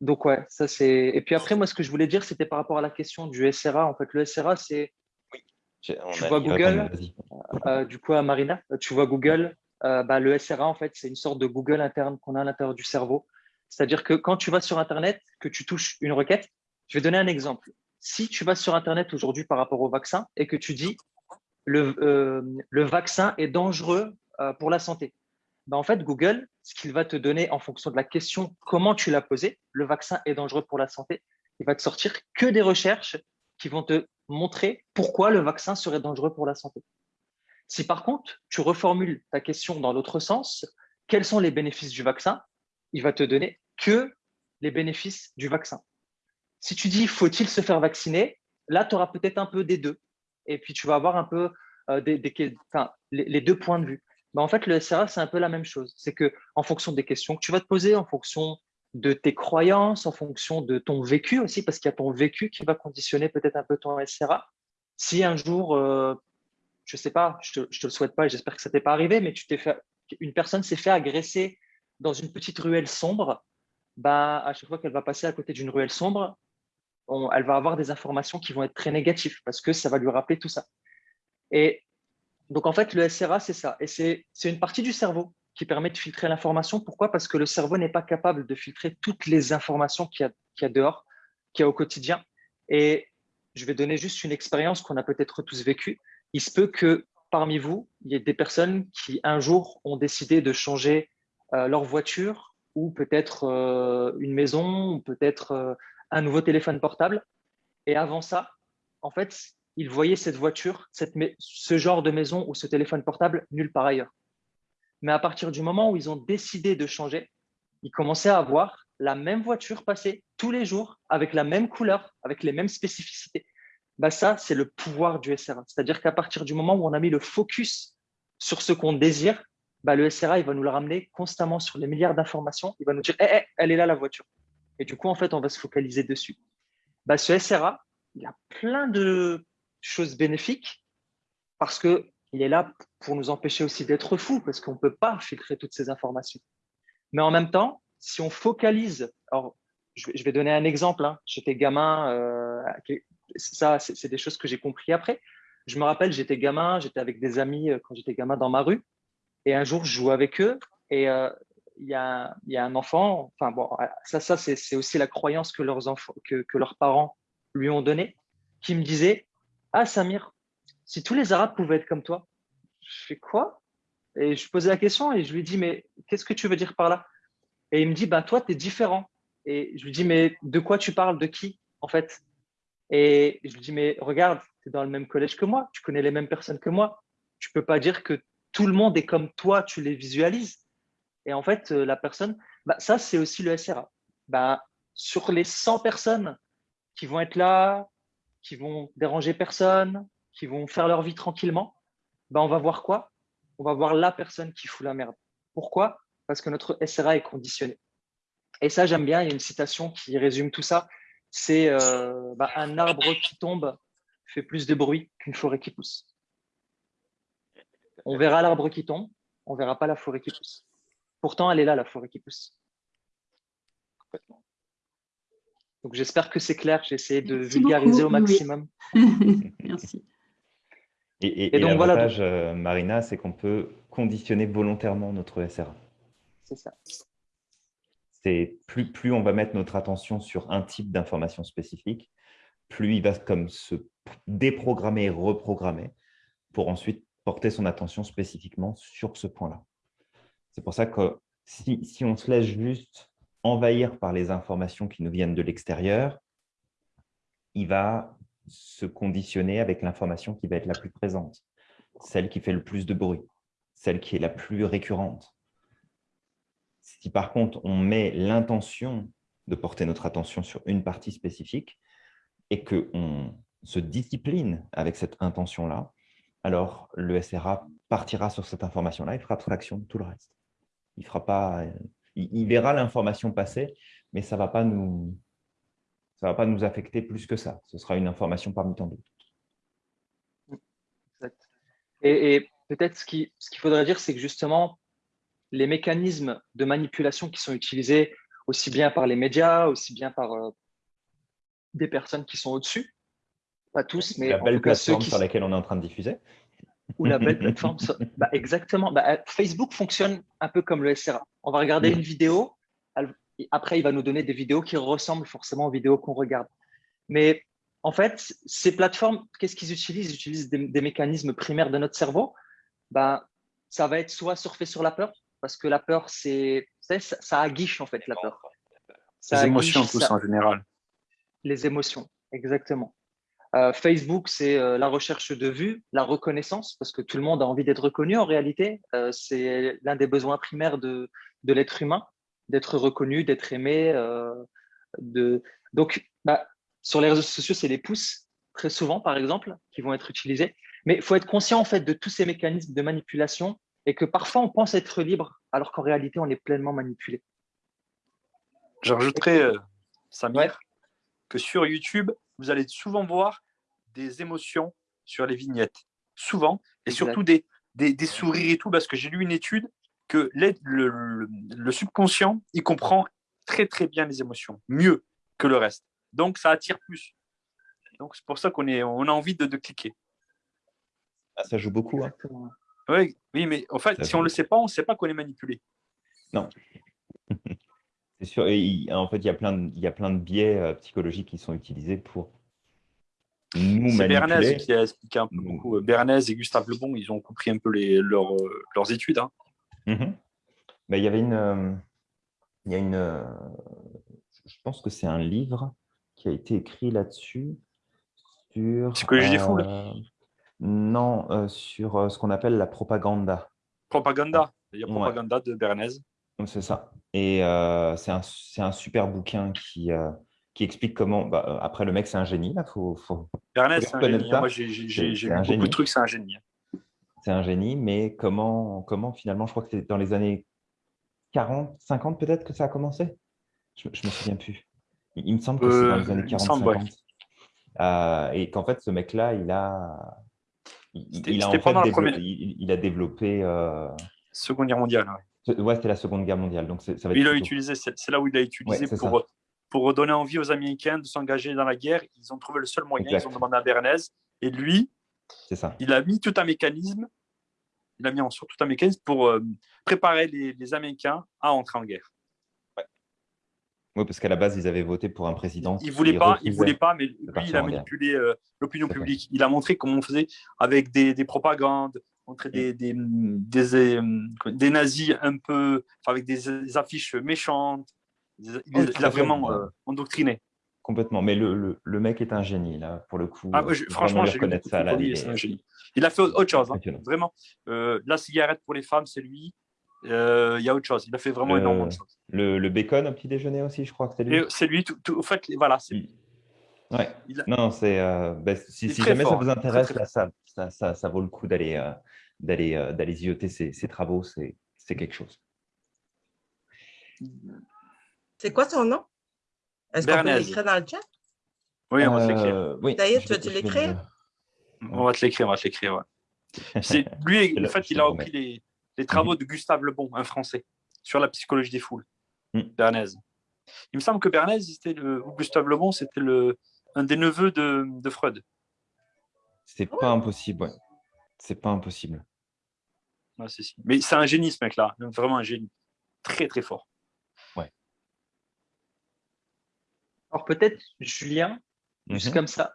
donc ouais, ça c'est. Et puis après, moi, ce que je voulais dire, c'était par rapport à la question du SRA. En fait, le SRA, c'est. Oui. Tu vois Google. Euh, du coup, à Marina, tu vois Google. Euh, bah, le SRA, en fait, c'est une sorte de Google interne qu'on a à l'intérieur du cerveau. C'est-à-dire que quand tu vas sur Internet, que tu touches une requête, je vais donner un exemple. Si tu vas sur Internet aujourd'hui par rapport au vaccin et que tu dis le, le vaccin est dangereux pour la santé, bah, en fait, Google, ce qu'il va te donner en fonction de la question, comment tu l'as posée, le vaccin est dangereux pour la santé, il va te sortir que des recherches qui vont te montrer pourquoi le vaccin serait dangereux pour la santé. Si par contre, tu reformules ta question dans l'autre sens, quels sont les bénéfices du vaccin? Il va te donner que les bénéfices du vaccin. Si tu dis faut-il se faire vacciner, là, tu auras peut-être un peu des deux. Et puis, tu vas avoir un peu euh, les, deux points de vue. Bah, en fait, le SRA, c'est un peu la même chose. C'est que en fonction des questions que tu vas te poser, en fonction de tes croyances, en fonction de ton vécu aussi, parce qu'il y a ton vécu qui va conditionner peut-être un peu ton SRA. Si un jour, euh, je ne sais pas, je ne te, le souhaite pas et j'espère que ça t'est pas arrivé, mais tu t'es fait, une personne s'est fait agresser dans une petite ruelle sombre, bah, à chaque fois qu'elle va passer à côté d'une ruelle sombre, elle va avoir des informations qui vont être très négatives parce que ça va lui rappeler tout ça. Et donc, en fait, le SRA, c'est ça. Et c'est une partie du cerveau qui permet de filtrer l'information. Pourquoi? Parce que le cerveau n'est pas capable de filtrer toutes les informations qu'il y, a dehors, qu'il y a au quotidien. Et je vais donner juste une expérience qu'on a peut-être tous vécue. Il se peut que parmi vous, il y ait des personnes qui, un jour, ont décidé de changer leur voiture ou peut-être euh, une maison ou peut-être euh, un nouveau téléphone portable. Et avant ça, en fait, ils voyaient cette voiture, ce genre de maison ou ce téléphone portable nulle part ailleurs. Mais à partir du moment où ils ont décidé de changer, ils commençaient à voir la même voiture passer tous les jours avec la même couleur, avec les mêmes spécificités. Bah ça, c'est le pouvoir du SRA. C'est-à-dire qu'à partir du moment où on a mis le focus sur ce qu'on désire, bah le SRA, il va nous le ramener constamment sur les milliards d'informations. Il va nous dire, eh, eh, elle est là la voiture. Et du coup, en fait, on va se focaliser dessus. Bah, ce SRA, il a plein de chose bénéfique parce qu'il est là pour nous empêcher aussi d'être fous, parce qu'on ne peut pas filtrer toutes ces informations. Mais en même temps, si on focalise, alors je vais donner un exemple, hein. j'étais gamin, euh, ça c'est des choses que j'ai compris après. Je me rappelle, j'étais gamin, j'étais avec des amis euh, quand j'étais gamin dans ma rue, et un jour je jouais avec eux, et euh, il y, a, un enfant, enfin bon, ça, ça c'est aussi la croyance que leurs, enfants, que, que leurs parents lui ont donnée, qui me disait ah, Samir, si tous les Arabes pouvaient être comme toi, je fais quoi? Et je posais la question et je lui dis Mais qu'est-ce que tu veux dire par là? Et il me dit bah, Toi, tu es différent. Et je lui dis Mais de quoi tu parles? De qui, en fait? Et je lui dis Mais regarde, tu es dans le même collège que moi, tu connais les mêmes personnes que moi. Tu peux pas dire que tout le monde est comme toi, tu les visualises. Et en fait, euh, la personne, bah, ça, c'est aussi le SRA. Bah, sur les 100 personnes qui vont être là, qui vont déranger personne, qui vont faire leur vie tranquillement, ben on va voir quoi? On va voir la personne qui fout la merde. Pourquoi? Parce que notre SRA est conditionné. Et ça, j'aime bien, il y a une citation qui résume tout ça. C'est euh, ben, un arbre qui tombe fait plus de bruit qu'une forêt qui pousse. On verra l'arbre qui tombe, on verra pas la forêt qui pousse. Pourtant, elle est là, la forêt qui pousse. Complètement. Donc j'espère que c'est clair, j'ai essayé de vulgariser au maximum. Merci. Et, donc, l'avantage, euh, Marina, c'est qu'on peut conditionner volontairement notre SRA. C'est ça. C'est plus, plus on va mettre notre attention sur un type d'information spécifique, plus il va comme se déprogrammer et reprogrammer pour ensuite porter son attention spécifiquement sur ce point-là. C'est pour ça que si, si, on se laisse juste envahir par les informations qui nous viennent de l'extérieur, il va se conditionner avec l'information qui va être la plus présente, celle qui fait le plus de bruit, celle qui est la plus récurrente. Si par contre, on met l'intention de porter notre attention sur une partie spécifique et qu'on se discipline avec cette intention-là, alors le SRA partira sur cette information-là et fera abstraction de tout le reste. Il, fera pas, il, verra l'information passer, mais ça ne va, pas nous, va pas nous affecter plus que ça. Ce sera une information parmi tant d'autres. Et, peut-être ce qu'il ce qu'il faudrait dire, c'est que justement, les mécanismes de manipulation qui sont utilisés aussi bien par les médias, aussi bien par euh, des personnes qui sont au-dessus, pas tous, mais la belle plateforme sur laquelle on est en train de diffuser. Ou la belle plateforme. bah, exactement. Bah, euh, Facebook fonctionne un peu comme le SRA. On va regarder une vidéo, après, il va nous donner des vidéos qui ressemblent forcément aux vidéos qu'on regarde. Mais en fait, ces plateformes, qu'est-ce qu'ils utilisent? Ils utilisent des, mécanismes primaires de notre cerveau. Bah, ça va être soit surfer sur la peur, parce que la peur, c'est ça, ça aguiche en fait la peur. les émotions tous en général. Les émotions, exactement. Euh, Facebook, c'est euh, la recherche de vues, la reconnaissance, parce que tout le monde a envie d'être reconnu en réalité. Euh, c'est l'un des besoins primaires de, de l'être humain, d'être reconnu, d'être aimé. de... Donc, bah, sur les réseaux sociaux, c'est les pouces, très souvent, par exemple, qui vont être utilisés. Mais il faut être conscient en fait de tous ces mécanismes de manipulation et que parfois on pense être libre alors qu'en réalité on est pleinement manipulé. Je rajouterais, euh, Samir, que sur YouTube, vous allez souvent voir des émotions sur les vignettes. Souvent, et surtout des, des, sourires et tout, parce que j'ai lu une étude que le, le, subconscient, il comprend très très bien les émotions, mieux que le reste. Donc ça attire plus. Donc c'est pour ça qu'on on a envie de, de cliquer. Ça joue beaucoup. Hein. Oui, oui, mais en fait, si on ne le sait pas, on ne sait pas qu'on est manipulé. Non. C'est sûr. en fait, il y, a plein de, il y a plein de biais euh, psychologiques qui sont utilisés pour nous. C'est Bernays qui a expliqué un peu beaucoup. Bernays et Gustave Lebon, ils ont compris un peu les, leurs, leurs études. Hein. Ben, il y avait une... Euh, il y a une euh, je pense que c'est un livre qui a été écrit là-dessus. Sur, Psychologie des foules non, euh, sur euh, ce qu'on appelle la propaganda. Propaganda, il y a propaganda de Bernays. C'est ça. Et euh, c'est un, un, super bouquin qui, qui explique comment. Bah, après, le mec, c'est un génie. Là, faut, faut, Bernays, c'est un génie. Moi, j'ai beaucoup génie. de trucs, c'est un génie. C'est un génie, mais comment, comment finalement, je crois que c'est dans les années 40, 50 peut-être que ça a commencé? Je ne me souviens plus. Il, me semble que c'est dans les années 40, 50. et qu'en fait, ce mec-là, il a, il, a développé, il, a développé. Euh, Seconde Guerre mondiale. Ouais, c'était la Seconde Guerre mondiale. Donc ça va il a utilisé, c'est là où il a utilisé pour, pour donner envie aux Américains de s'engager dans la guerre. Ils ont trouvé le seul moyen, ils ont demandé à Bernays. Et lui, ça. il a mis tout un mécanisme, il a mis en sorte tout un mécanisme pour euh, préparer les, les Américains à entrer en guerre. Oui, parce qu'à la base, ils avaient voté pour un président. Il ne voulait, pas, pas, mais lui, il a manipulé euh, l'opinion publique. Il a montré comment on faisait avec des, des propagandes, montrer des, des, des, euh, des, nazis un peu, avec des, affiches méchantes. Il, a vraiment euh, endoctriné. Complètement. Mais le, le, mec est un génie, là, pour le coup. Ah, franchement, j'ai ça. Là, il, est... un génie. il a fait autre chose, hein, vraiment. la cigarette pour les femmes, c'est lui. Euh, il y a autre chose. Il a fait vraiment énormément de choses. Le, le, bacon au petit déjeuner aussi, je crois que c'est lui. C'est lui. Tout, en fait, voilà, c'est lui. Ouais. Non, c'est. Euh, bah, si, jamais ça vous intéresse, ça, ça, ça, vaut le coup d'aller euh, d'aller d'aller zioter ses, ses travaux. C'est quelque chose. C'est quoi son nom? Est-ce qu'on peut l'écrire dans le chat? Oui, on va te l'écrire. Oui, D'ailleurs, tu vas-tu l'écrire? On va te l'écrire, on va te l'écrire, ouais. Lui, en fait, il a repris les, les travaux de Gustave Lebon, un Français, sur la psychologie des foules, mm. Bernays. Il me semble que Bernays, le, ou Gustave Lebon, c'était le, un des neveux de, de Freud. C'est pas impossible, ouais. C'est pas impossible. Mais c'est un génie, ce mec-là. Vraiment un génie. Très, très fort. Ouais. Alors peut-être, Julien, juste mhm. comme ça,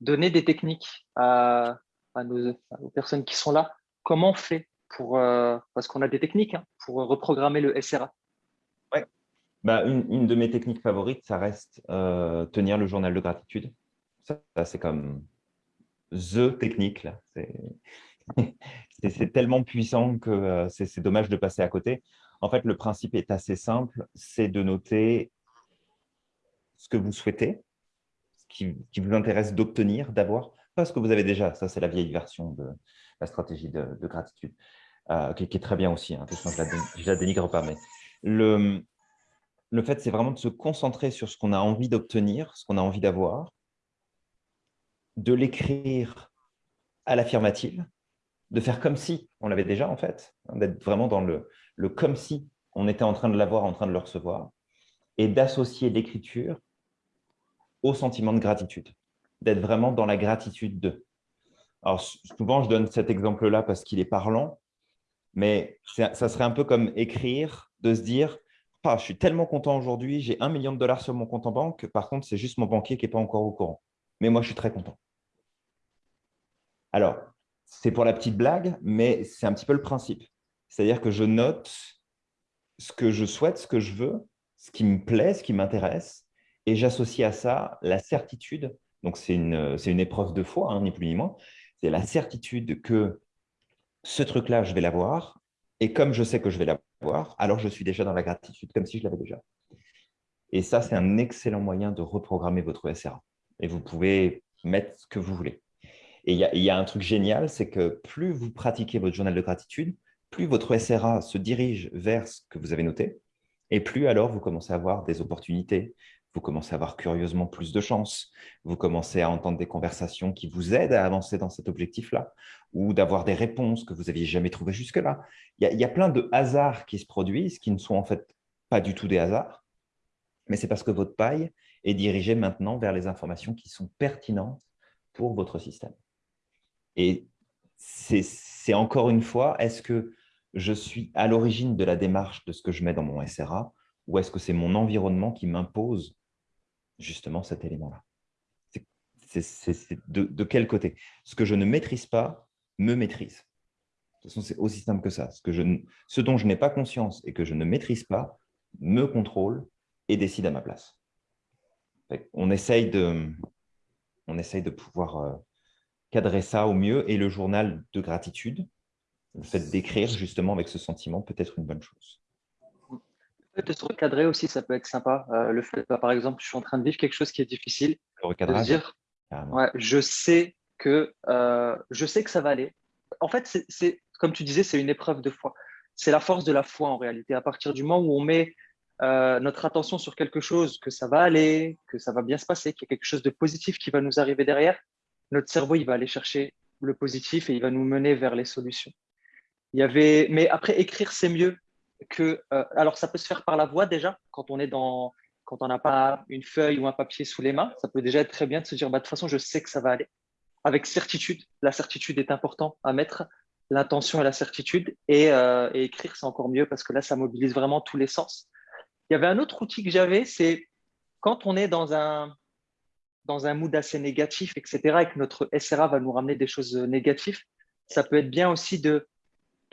donner des techniques à, à, nos, aux personnes qui sont là. Comment on fait pour, euh, parce qu'on a des techniques hein, pour reprogrammer le SRA. Ouais. Bah, une, de mes techniques favorites, ça reste euh, tenir le journal de gratitude. Ça, c'est comme the technique. C'est tellement puissant que euh, c'est dommage de passer à côté. En fait, le principe est assez simple, c'est de noter ce que vous souhaitez, ce qui, vous intéresse d'obtenir, d'avoir, pas ce que vous avez déjà. Ça, c'est la vieille version de la stratégie de, gratitude, euh, qui, est très bien aussi. Hein. je ne la, dénigre pas, mais le, le fait, c'est vraiment de se concentrer sur ce qu'on a envie d'obtenir, ce qu'on a envie d'avoir, de l'écrire à l'affirmative, de faire comme si on l'avait déjà, en fait, hein, d'être vraiment dans le, le comme si on était en train de l'avoir, en train de le recevoir, et d'associer l'écriture au sentiment de gratitude, d'être vraiment dans la gratitude de. Alors, souvent, je donne cet exemple-là parce qu'il est parlant, mais ça serait un peu comme écrire, de se dire ah, je suis tellement content aujourd'hui, j'ai un million de dollars sur mon compte en banque, par contre, c'est juste mon banquier qui n'est pas encore au courant. Mais moi, je suis très content. Alors, c'est pour la petite blague, mais c'est un petit peu le principe. C'est-à-dire que je note ce que je souhaite, ce que je veux, ce qui me plaît, ce qui m'intéresse, et j'associe à ça la certitude, donc c'est une, une, épreuve de foi, hein, ni plus ni moins, c'est la certitude que ce truc-là, je vais l'avoir, et comme je sais que je vais l'avoir, alors je suis déjà dans la gratitude, comme si je l'avais déjà. Et ça, c'est un excellent moyen de reprogrammer votre SRA. Et vous pouvez mettre ce que vous voulez. Et il y, y, a un truc génial, c'est que plus vous pratiquez votre journal de gratitude, plus votre SRA se dirige vers ce que vous avez noté, et plus alors vous commencez à avoir des opportunités, vous commencez à avoir curieusement plus de chances, vous commencez à entendre des conversations qui vous aident à avancer dans cet objectif-là, ou d'avoir des réponses que vous n'aviez jamais trouvées jusque-là. Il, il, y a plein de hasards qui se produisent, qui ne sont en fait pas du tout des hasards, mais c'est parce que votre paille est dirigée maintenant vers les informations qui sont pertinentes pour votre système. Et c'est encore une fois, est-ce que je suis à l'origine de la démarche de ce que je mets dans mon SRA ou est-ce que c'est mon environnement qui m'impose justement cet élément-là C'est de, quel côté? Ce que je ne maîtrise pas me maîtrise. De toute façon, c'est aussi simple que ça. Ce, que je, ce dont je n'ai pas conscience et que je ne maîtrise pas me contrôle et décide à ma place. On essaye de, on essaye de pouvoir euh, cadrer ça au mieux et le journal de gratitude, le fait d'écrire justement avec ce sentiment peut être une bonne chose. De se recadrer aussi, ça peut être sympa. Euh, le fait, bah, par exemple, je suis en train de vivre quelque chose qui est difficile. Le recadrage. dire, ouais, je sais que euh, je sais que ça va aller. En fait, c'est comme tu disais, c'est une épreuve de foi. C'est la force de la foi en réalité. À partir du moment où on met euh, notre attention sur quelque chose, que ça va aller, que ça va bien se passer, qu'il y a quelque chose de positif qui va nous arriver derrière, notre cerveau il va aller chercher le positif et il va nous mener vers les solutions. Il y avait, mais après écrire c'est mieux Euh, alors ça peut se faire par la voix déjà quand on n'a pas une feuille ou un papier sous les mains, ça peut déjà être très bien de se dire bah, de toute façon je sais que ça va aller. Avec certitude, la certitude est important à mettre, l'intention et la certitude et, euh, et écrire c'est encore mieux parce que là ça mobilise vraiment tous les sens. Il y avait un autre outil que j'avais, c'est quand on est dans un dans un mood assez négatif, etc., et que notre SRA va nous ramener des choses négatives, ça peut être bien aussi de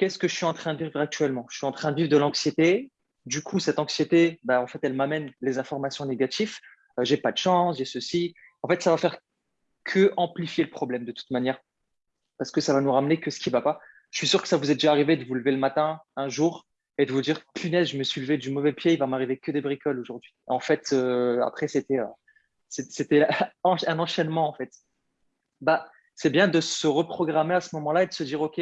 qu'est-ce que je suis en train de vivre actuellement? Je suis en train de vivre de l'anxiété. Du coup, cette anxiété, bah, en fait, elle m'amène les informations négatives. Euh, j'ai pas de chance, j'ai ceci. En fait, ça va faire que amplifier le problème de toute manière, parce que ça va nous ramener que ce qui va pas. Je suis sûr que ça vous est déjà arrivé de vous lever le matin un jour et de vous dire punaise, je me suis levé du mauvais pied, il va m'arriver que des bricoles aujourd'hui. En fait, euh, après, c'était euh, c'était un enchaînement en fait. Bah, c'est bien de se reprogrammer à ce moment-là et de se dire, OK,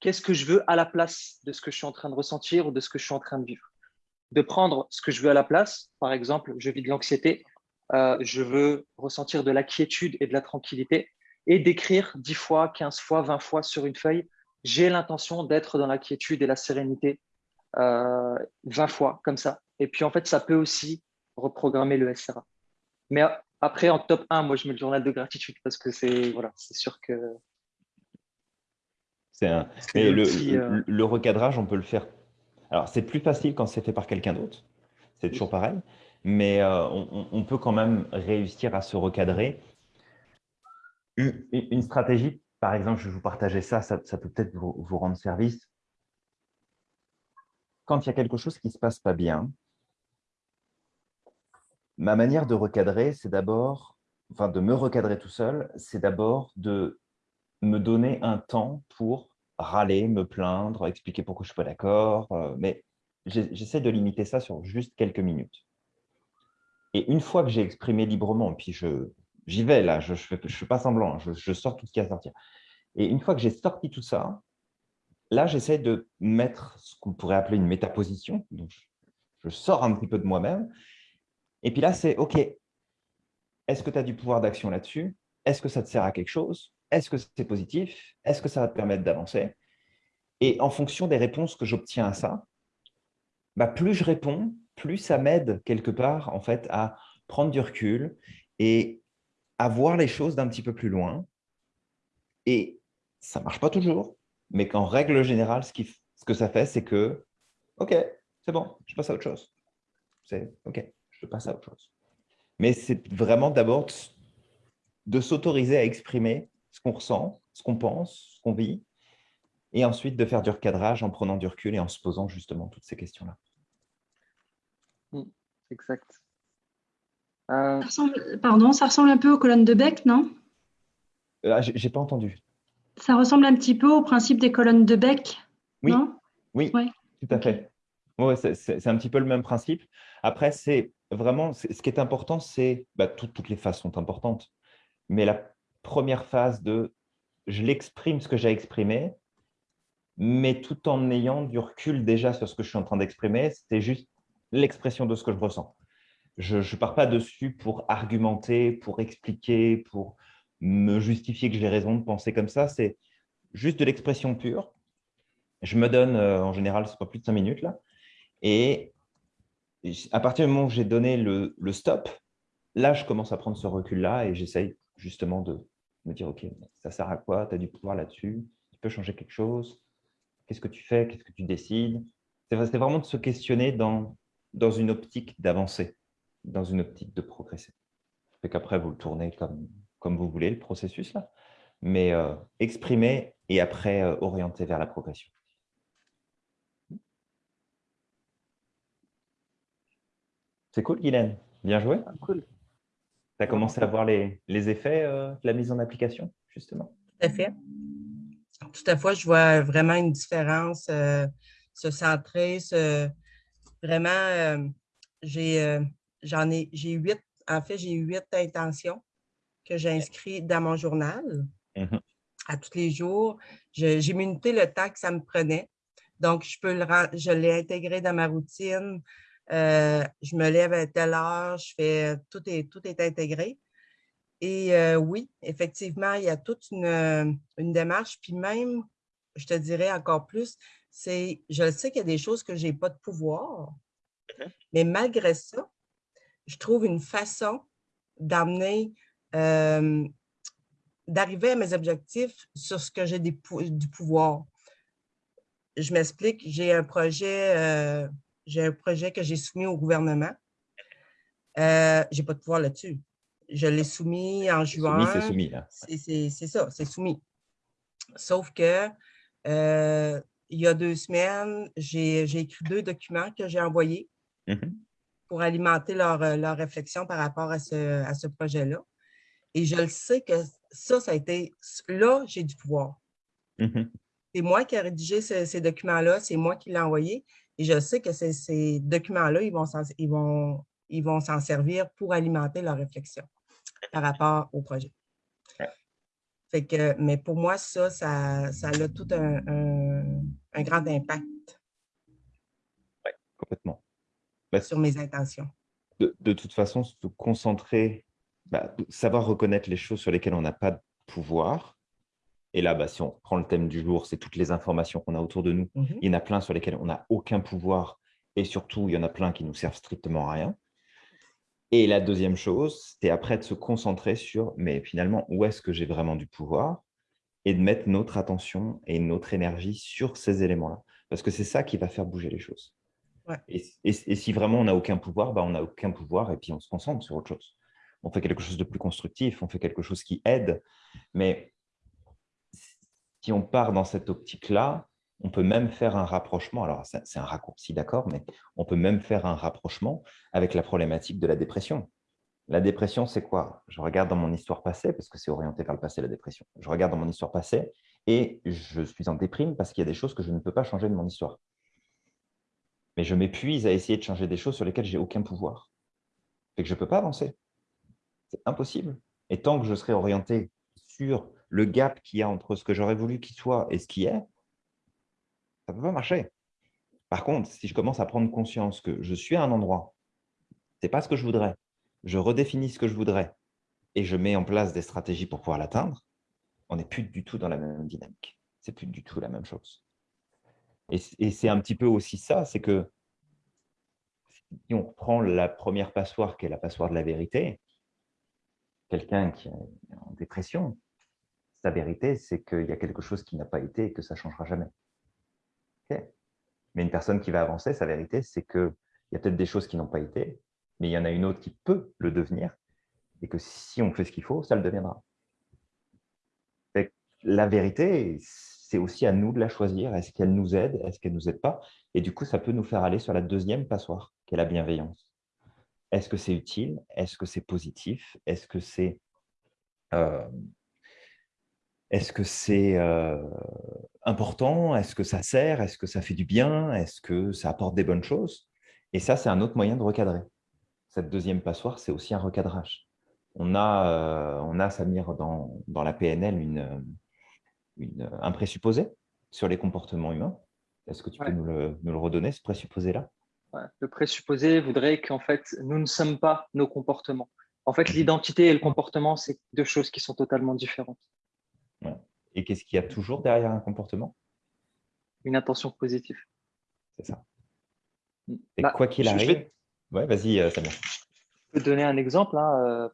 qu'est-ce que je veux à la place de ce que je suis en train de ressentir ou de ce que je suis en train de vivre De prendre ce que je veux à la place, par exemple, je vis de l'anxiété, euh, je veux ressentir de la quiétude et de la tranquillité, et d'écrire 10 fois, 15 fois, 20 fois sur une feuille, j'ai l'intention d'être dans la quiétude et la sérénité euh, 20 fois, comme ça. Et puis en fait, ça peut aussi reprogrammer le SRA. Mais après, en top 1, moi, je mets le journal de gratitude parce que c'est voilà, sûr que. Un... Euh, le, recadrage, on peut le faire. Alors, c'est plus facile quand c'est fait par quelqu'un d'autre. C'est toujours pareil. Mais euh, on, peut quand même réussir à se recadrer. Une, stratégie, par exemple, je vais vous partager ça, ça, peut peut-être vous, rendre service. quand il y a quelque chose qui ne se passe pas bien, ma manière de recadrer, c'est d'abord, enfin de me recadrer tout seul, c'est d'abord de me donner un temps pour râler, me plaindre, expliquer pourquoi je ne suis pas d'accord, euh, mais j'essaie de limiter ça sur juste quelques minutes. Et une fois que j'ai exprimé librement, puis j'y vais là, je ne fais, je fais, pas semblant, hein, je, sors tout ce qui a à sortir. Et une fois que j'ai sorti tout ça, là, j'essaie de mettre ce qu'on pourrait appeler une métaposition. Donc, je sors un petit peu de moi-même. Et puis là, c'est OK, est-ce que tu as du pouvoir d'action là-dessus? Est-ce que ça te sert à quelque chose? Est-ce que c'est positif? Est-ce que ça va te permettre d'avancer? Et en fonction des réponses que j'obtiens à ça, bah, plus je réponds, plus ça m'aide quelque part en fait à prendre du recul et à voir les choses d'un petit peu plus loin. Et ça ne marche pas toujours, mais qu'en règle générale, ce, qui, ce que ça fait, c'est que, OK, c'est bon, je passe à autre chose. C'est OK, je passe à autre chose. Mais c'est vraiment d'abord de s'autoriser à exprimer ce qu'on ressent, ce qu'on pense, ce qu'on vit, et ensuite de faire du recadrage en prenant du recul et en se posant justement toutes ces questions-là. Mm, exact. Euh, pardon, ça ressemble un peu aux colonnes de Beck, non? Euh, ah, J'ai pas entendu. Ça ressemble un petit peu au principe des colonnes de Beck, oui. non? Oui, tout à fait. Ouais, c'est un petit peu le même principe. Après, c'est vraiment, ce qui est important, c'est, bah, toutes les phases sont importantes, mais la première phase de je l'exprime ce que j'ai exprimé, mais tout en ayant du recul déjà sur ce que je suis en train d'exprimer, c'est juste l'expression de ce que je ressens. Je ne pars pas dessus pour argumenter, pour expliquer, pour me justifier que j'ai raison de penser comme ça. C'est juste de l'expression pure. Je me donne, euh, en général, ce pas plus de cinq minutes là. Et à partir du moment où j'ai donné le, le, stop, là, je commence à prendre ce recul-là et j'essaye justement de me dire, OK, ça sert à quoi? Tu as du pouvoir là-dessus? Tu peux changer quelque chose? Qu'est-ce que tu fais? Qu'est-ce que tu décides? C'est vraiment de se questionner dans dans une optique d'avancer, dans une optique de progresser. Fait qu'après, vous le tournez comme, comme vous voulez, le processus là, mais euh, exprimer et après euh, orienter vers la progression. C'est cool, Guylaine? Bien joué. Ah. Tu as commencé à voir les, les effets euh, de la mise en application, justement? Tout à fait. Tout à fait. Je vois vraiment une différence, se centrer, se, Vraiment, euh, j'ai euh, j'en ai, j'ai huit, en fait, j'ai huit intentions que j'ai inscrites dans mon journal mmh à tous les jours. J'ai minuté le temps que ça me prenait. Donc, je peux le je l'ai intégré dans ma routine. Euh, je me lève à telle heure, je fais tout est, tout est intégré. Et oui, effectivement, il y a toute une, une, démarche. Puis même, je te dirais encore plus, c'est, je sais qu'il y a des choses que je n'ai pas de pouvoir, mais malgré ça, je trouve une façon d'amener, d'arriver à mes objectifs sur ce que j'ai du pouvoir. Je m'explique, j'ai un projet, euh, j'ai un projet que j'ai soumis au gouvernement. Euh, je n'ai pas de pouvoir là-dessus. Je l'ai soumis en juin. c'est soumis, là. C'est ça, c'est soumis. Sauf que euh, il y a deux semaines, j'ai écrit deux documents que j'ai envoyés mmh pour alimenter leur, euh, leur, réflexion par rapport à ce, à ce projet-là. Et je le sais que ça, ça a été... Là, j'ai du pouvoir. Mmh c'est moi qui ai rédigé ces documents-là, c'est moi qui l'ai envoyé. Et je sais que ces, documents-là, ils vont s'en ils vont, ils vont servir pour alimenter leur réflexion par rapport au projet. Fait que, mais pour moi, ça, ça, ça a tout un, un, grand impact. Oui, complètement. Bah, sur mes intentions. De, de, toute façon, se concentrer, bah, savoir reconnaître les choses sur lesquelles on n'a pas de pouvoir. Et là, bah, si on prend le thème du jour, c'est toutes les informations qu'on a autour de nous. Mmh il y en a plein sur lesquelles on n'a aucun pouvoir. Et surtout, il y en a plein qui nous servent strictement à rien. Et la deuxième chose, c'était après de se concentrer sur, mais finalement, où est-ce que j'ai vraiment du pouvoir et de mettre notre attention et notre énergie sur ces éléments-là. Parce que c'est ça qui va faire bouger les choses. Et, si vraiment on n'a aucun pouvoir, bah on n'a aucun pouvoir et puis on se concentre sur autre chose. On fait quelque chose de plus constructif, on fait quelque chose qui aide. Mais si on part dans cette optique-là, On peut même faire un rapprochement, alors c'est un raccourci d'accord, mais on peut même faire un rapprochement avec la problématique de la dépression. La dépression, c'est quoi? Je regarde dans mon histoire passée, parce que c'est orienté vers le passé, la dépression. Je regarde dans mon histoire passée et je suis en déprime parce qu'il y a des choses que je ne peux pas changer de mon histoire. Mais je m'épuise à essayer de changer des choses sur lesquelles j'ai aucun pouvoir. Et que je ne peux pas avancer. C'est impossible. Et tant que je serai orienté sur le gap qu'il y a entre ce que j'aurais voulu qu'il soit et ce qui est, ça ne peut pas marcher. Par contre, si je commence à prendre conscience que je suis à un endroit, ce n'est pas ce que je voudrais, je redéfinis ce que je voudrais et je mets en place des stratégies pour pouvoir l'atteindre, on n'est plus du tout dans la même dynamique. C'est plus du tout la même chose. Et, c'est un petit peu aussi ça, c'est que si on prend la première passoire qui est la passoire de la vérité, quelqu'un qui est en dépression, sa vérité, c'est qu'il y a quelque chose qui n'a pas été et que ça ne changera jamais. Mais une personne qui va avancer, sa vérité, c'est qu'il y a peut-être des choses qui n'ont pas été, mais il y en a une autre qui peut le devenir, et que si on fait ce qu'il faut, ça le deviendra. La vérité, c'est aussi à nous de la choisir. Est-ce qu'elle nous aide? Est-ce qu'elle ne nous aide pas? Et du coup, ça peut nous faire aller sur la deuxième passoire, qui est la bienveillance. Est-ce que c'est utile? Est-ce que c'est positif? Est-ce que c'est euh, est-ce que c'est euh, important? Est-ce que ça sert? Est-ce que ça fait du bien? Est-ce que ça apporte des bonnes choses? Et ça, c'est un autre moyen de recadrer. Cette deuxième passoire, c'est aussi un recadrage. On a, euh, on a Samir, dans, dans la PNL, une, une, un présupposé sur les comportements humains. Est-ce que tu peux nous le, nous le, redonner, ce présupposé-là? Le présupposé voudrait qu'en fait, nous ne sommes pas nos comportements. En fait, l'identité et le comportement, c'est deux choses qui sont totalement différentes. Et qu'est-ce qu'il y a toujours derrière un comportement? Une intention positive. C'est ça. Mm. Et bah, quoi qu'il arrive… Ouais, vas-y, euh, Samir. Je peux donner un exemple. Hein, euh,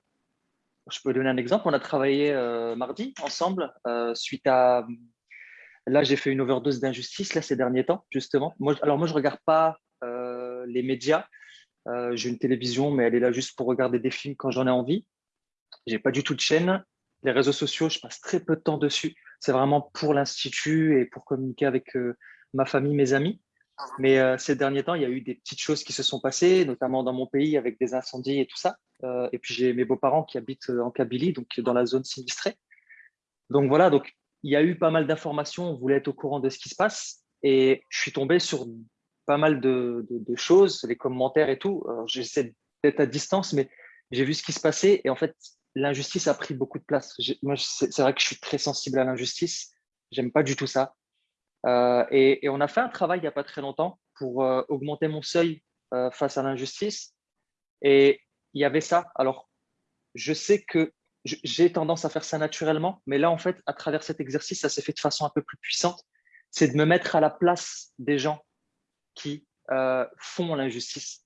je peux donner un exemple. On a travaillé euh, mardi ensemble suite à… Là, j'ai fait une overdose d'injustice là, ces derniers temps, justement. Moi, alors, moi, je ne regarde pas les médias. j'ai une télévision, mais elle est là juste pour regarder des films quand j'en ai envie. Je n'ai pas du tout de chaîne. Les réseaux sociaux, je passe très peu de temps dessus. C'est vraiment pour l'Institut et pour communiquer avec euh, ma famille, mes amis. Mais euh, ces derniers temps, il y a eu des petites choses qui se sont passées, notamment dans mon pays avec des incendies et tout ça. Euh, et puis j'ai mes beaux-parents qui habitent en Kabylie, donc dans la zone sinistrée. Donc voilà, donc il y a eu pas mal d'informations, on voulait être au courant de ce qui se passe. Et je suis tombé sur pas mal de, de choses, les commentaires et tout. J'essaie d'être à distance, mais j'ai vu ce qui se passait. Et en fait, l'injustice a pris beaucoup de place. Moi, c'est vrai que je suis très sensible à l'injustice. J'aime pas du tout ça. Euh, et, on a fait un travail il n'y a pas très longtemps pour euh, augmenter mon seuil euh, face à l'injustice. Et il y avait ça. Alors, je sais que j'ai tendance à faire ça naturellement, mais là, en fait, à travers cet exercice, ça s'est fait de façon un peu plus puissante. C'est de me mettre à la place des gens qui font l'injustice.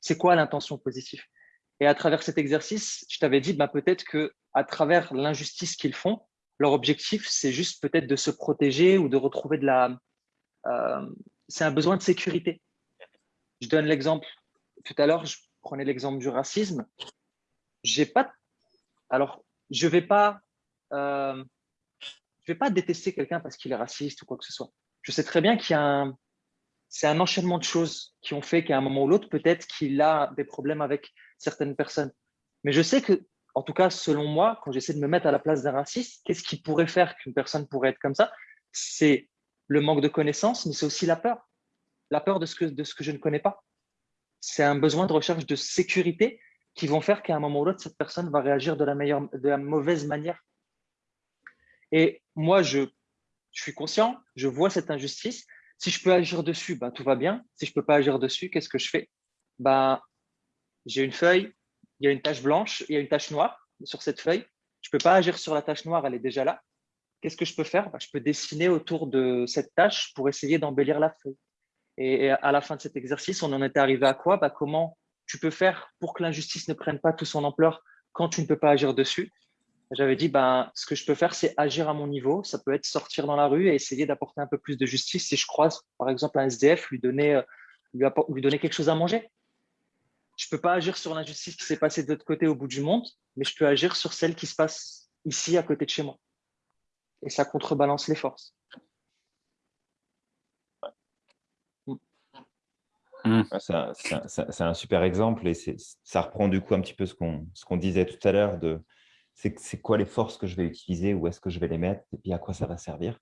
C'est quoi l'intention positive? Et à travers cet exercice, je t'avais dit bah, peut-être que à travers l'injustice qu'ils font, leur objectif, c'est juste peut-être de se protéger ou de retrouver de la... Euh, c'est un besoin de sécurité. Je donne l'exemple. Tout à l'heure, je prenais l'exemple du racisme. J'ai pas... Alors, je vais, euh, vais pas détester quelqu'un parce qu'il est raciste ou quoi que ce soit. Je sais très bien qu'il y a un... C'est un enchaînement de choses qui ont fait qu'à un moment ou l'autre, peut-être qu'il a des problèmes avec certaines personnes. Mais je sais que, en tout cas, selon moi, quand j'essaie de me mettre à la place d'un raciste, qu'est-ce qui pourrait faire qu'une personne pourrait être comme ça? C'est le manque de connaissances, mais c'est aussi la peur. La peur de ce que, de ce que je ne connais pas. C'est un besoin de recherche de sécurité qui vont faire qu'à un moment ou l'autre, cette personne va réagir de la, meilleure, de la mauvaise manière. Et moi, je, je suis conscient, je vois cette injustice. Si je peux agir dessus, ben, tout va bien. Si je ne peux pas agir dessus, qu'est-ce que je fais? Ben, j'ai une feuille, il y a une tache blanche, il y a une tache noire sur cette feuille. Je ne peux pas agir sur la tache noire, elle est déjà là. Qu'est-ce que je peux faire? Bah, Je peux dessiner autour de cette tâche pour essayer d'embellir la feuille. Et à la fin de cet exercice, on en était arrivé à quoi? Comment tu peux faire pour que l'injustice ne prenne pas toute son ampleur quand tu ne peux pas agir dessus? J'avais dit, bah, ce que je peux faire, c'est agir à mon niveau. Ça peut être sortir dans la rue et essayer d'apporter un peu plus de justice. Si je croise, par exemple, un SDF, lui donner, euh, lui donner quelque chose à manger je ne peux pas agir sur l'injustice qui s'est passée de l'autre côté au bout du monde, mais je peux agir sur celle qui se passe ici à côté de chez moi. Et ça contrebalance les forces. Mmh. C'est un, super exemple et ça reprend du coup un petit peu ce qu'on disait tout à l'heure de c'est quoi les forces que je vais utiliser, où est-ce que je vais les mettre et puis à quoi ça va servir.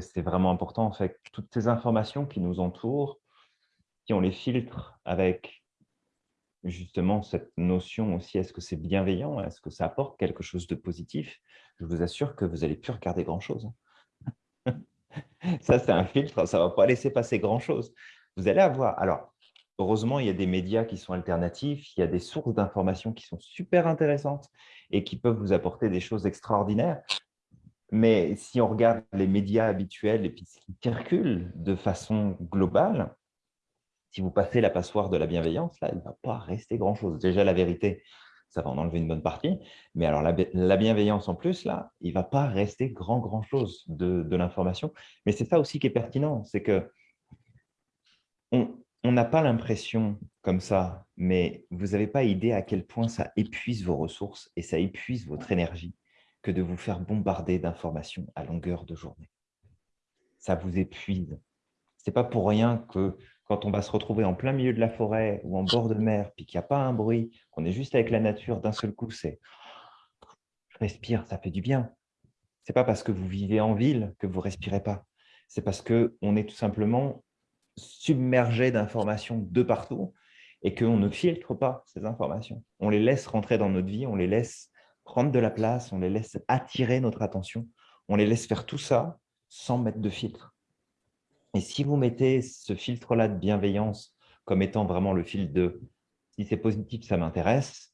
C'est vraiment important en fait. Toutes ces informations qui nous entourent, qui on les filtre avec justement cette notion aussi, est-ce que c'est bienveillant, est-ce que ça apporte quelque chose de positif, je vous assure que vous n'allez plus regarder grand-chose. ça, c'est un filtre, ça ne va pas laisser passer grand-chose. Vous allez avoir… Alors, heureusement, il y a des médias qui sont alternatifs, il y a des sources d'informations qui sont super intéressantes et qui peuvent vous apporter des choses extraordinaires. Mais si on regarde les médias habituels et puis ce qui circule de façon globale, si vous passez la passoire de la bienveillance, là, il ne va pas rester grand-chose. Déjà, la vérité, ça va en enlever une bonne partie. Mais alors, la, bienveillance en plus, là, il ne va pas rester grand, grand-chose de, l'information. Mais c'est ça aussi qui est pertinent, c'est que n'a pas l'impression comme ça, mais vous n'avez pas idée à quel point ça épuise vos ressources et ça épuise votre énergie que de vous faire bombarder d'informations à longueur de journée. Ça vous épuise. Ce n'est pas pour rien que quand on va se retrouver en plein milieu de la forêt ou en bord de mer, puis qu'il n'y a pas un bruit, qu'on est juste avec la nature, d'un seul coup, c'est « je respire, ça fait du bien ». Ce n'est pas parce que vous vivez en ville que vous ne respirez pas. C'est parce qu'on est tout simplement submergé d'informations de partout et qu'on ne filtre pas ces informations. On les laisse rentrer dans notre vie, on les laisse prendre de la place, on les laisse attirer notre attention, on les laisse faire tout ça sans mettre de filtre. Et si vous mettez ce filtre-là de bienveillance comme étant vraiment le filtre de « si c'est positif, ça m'intéresse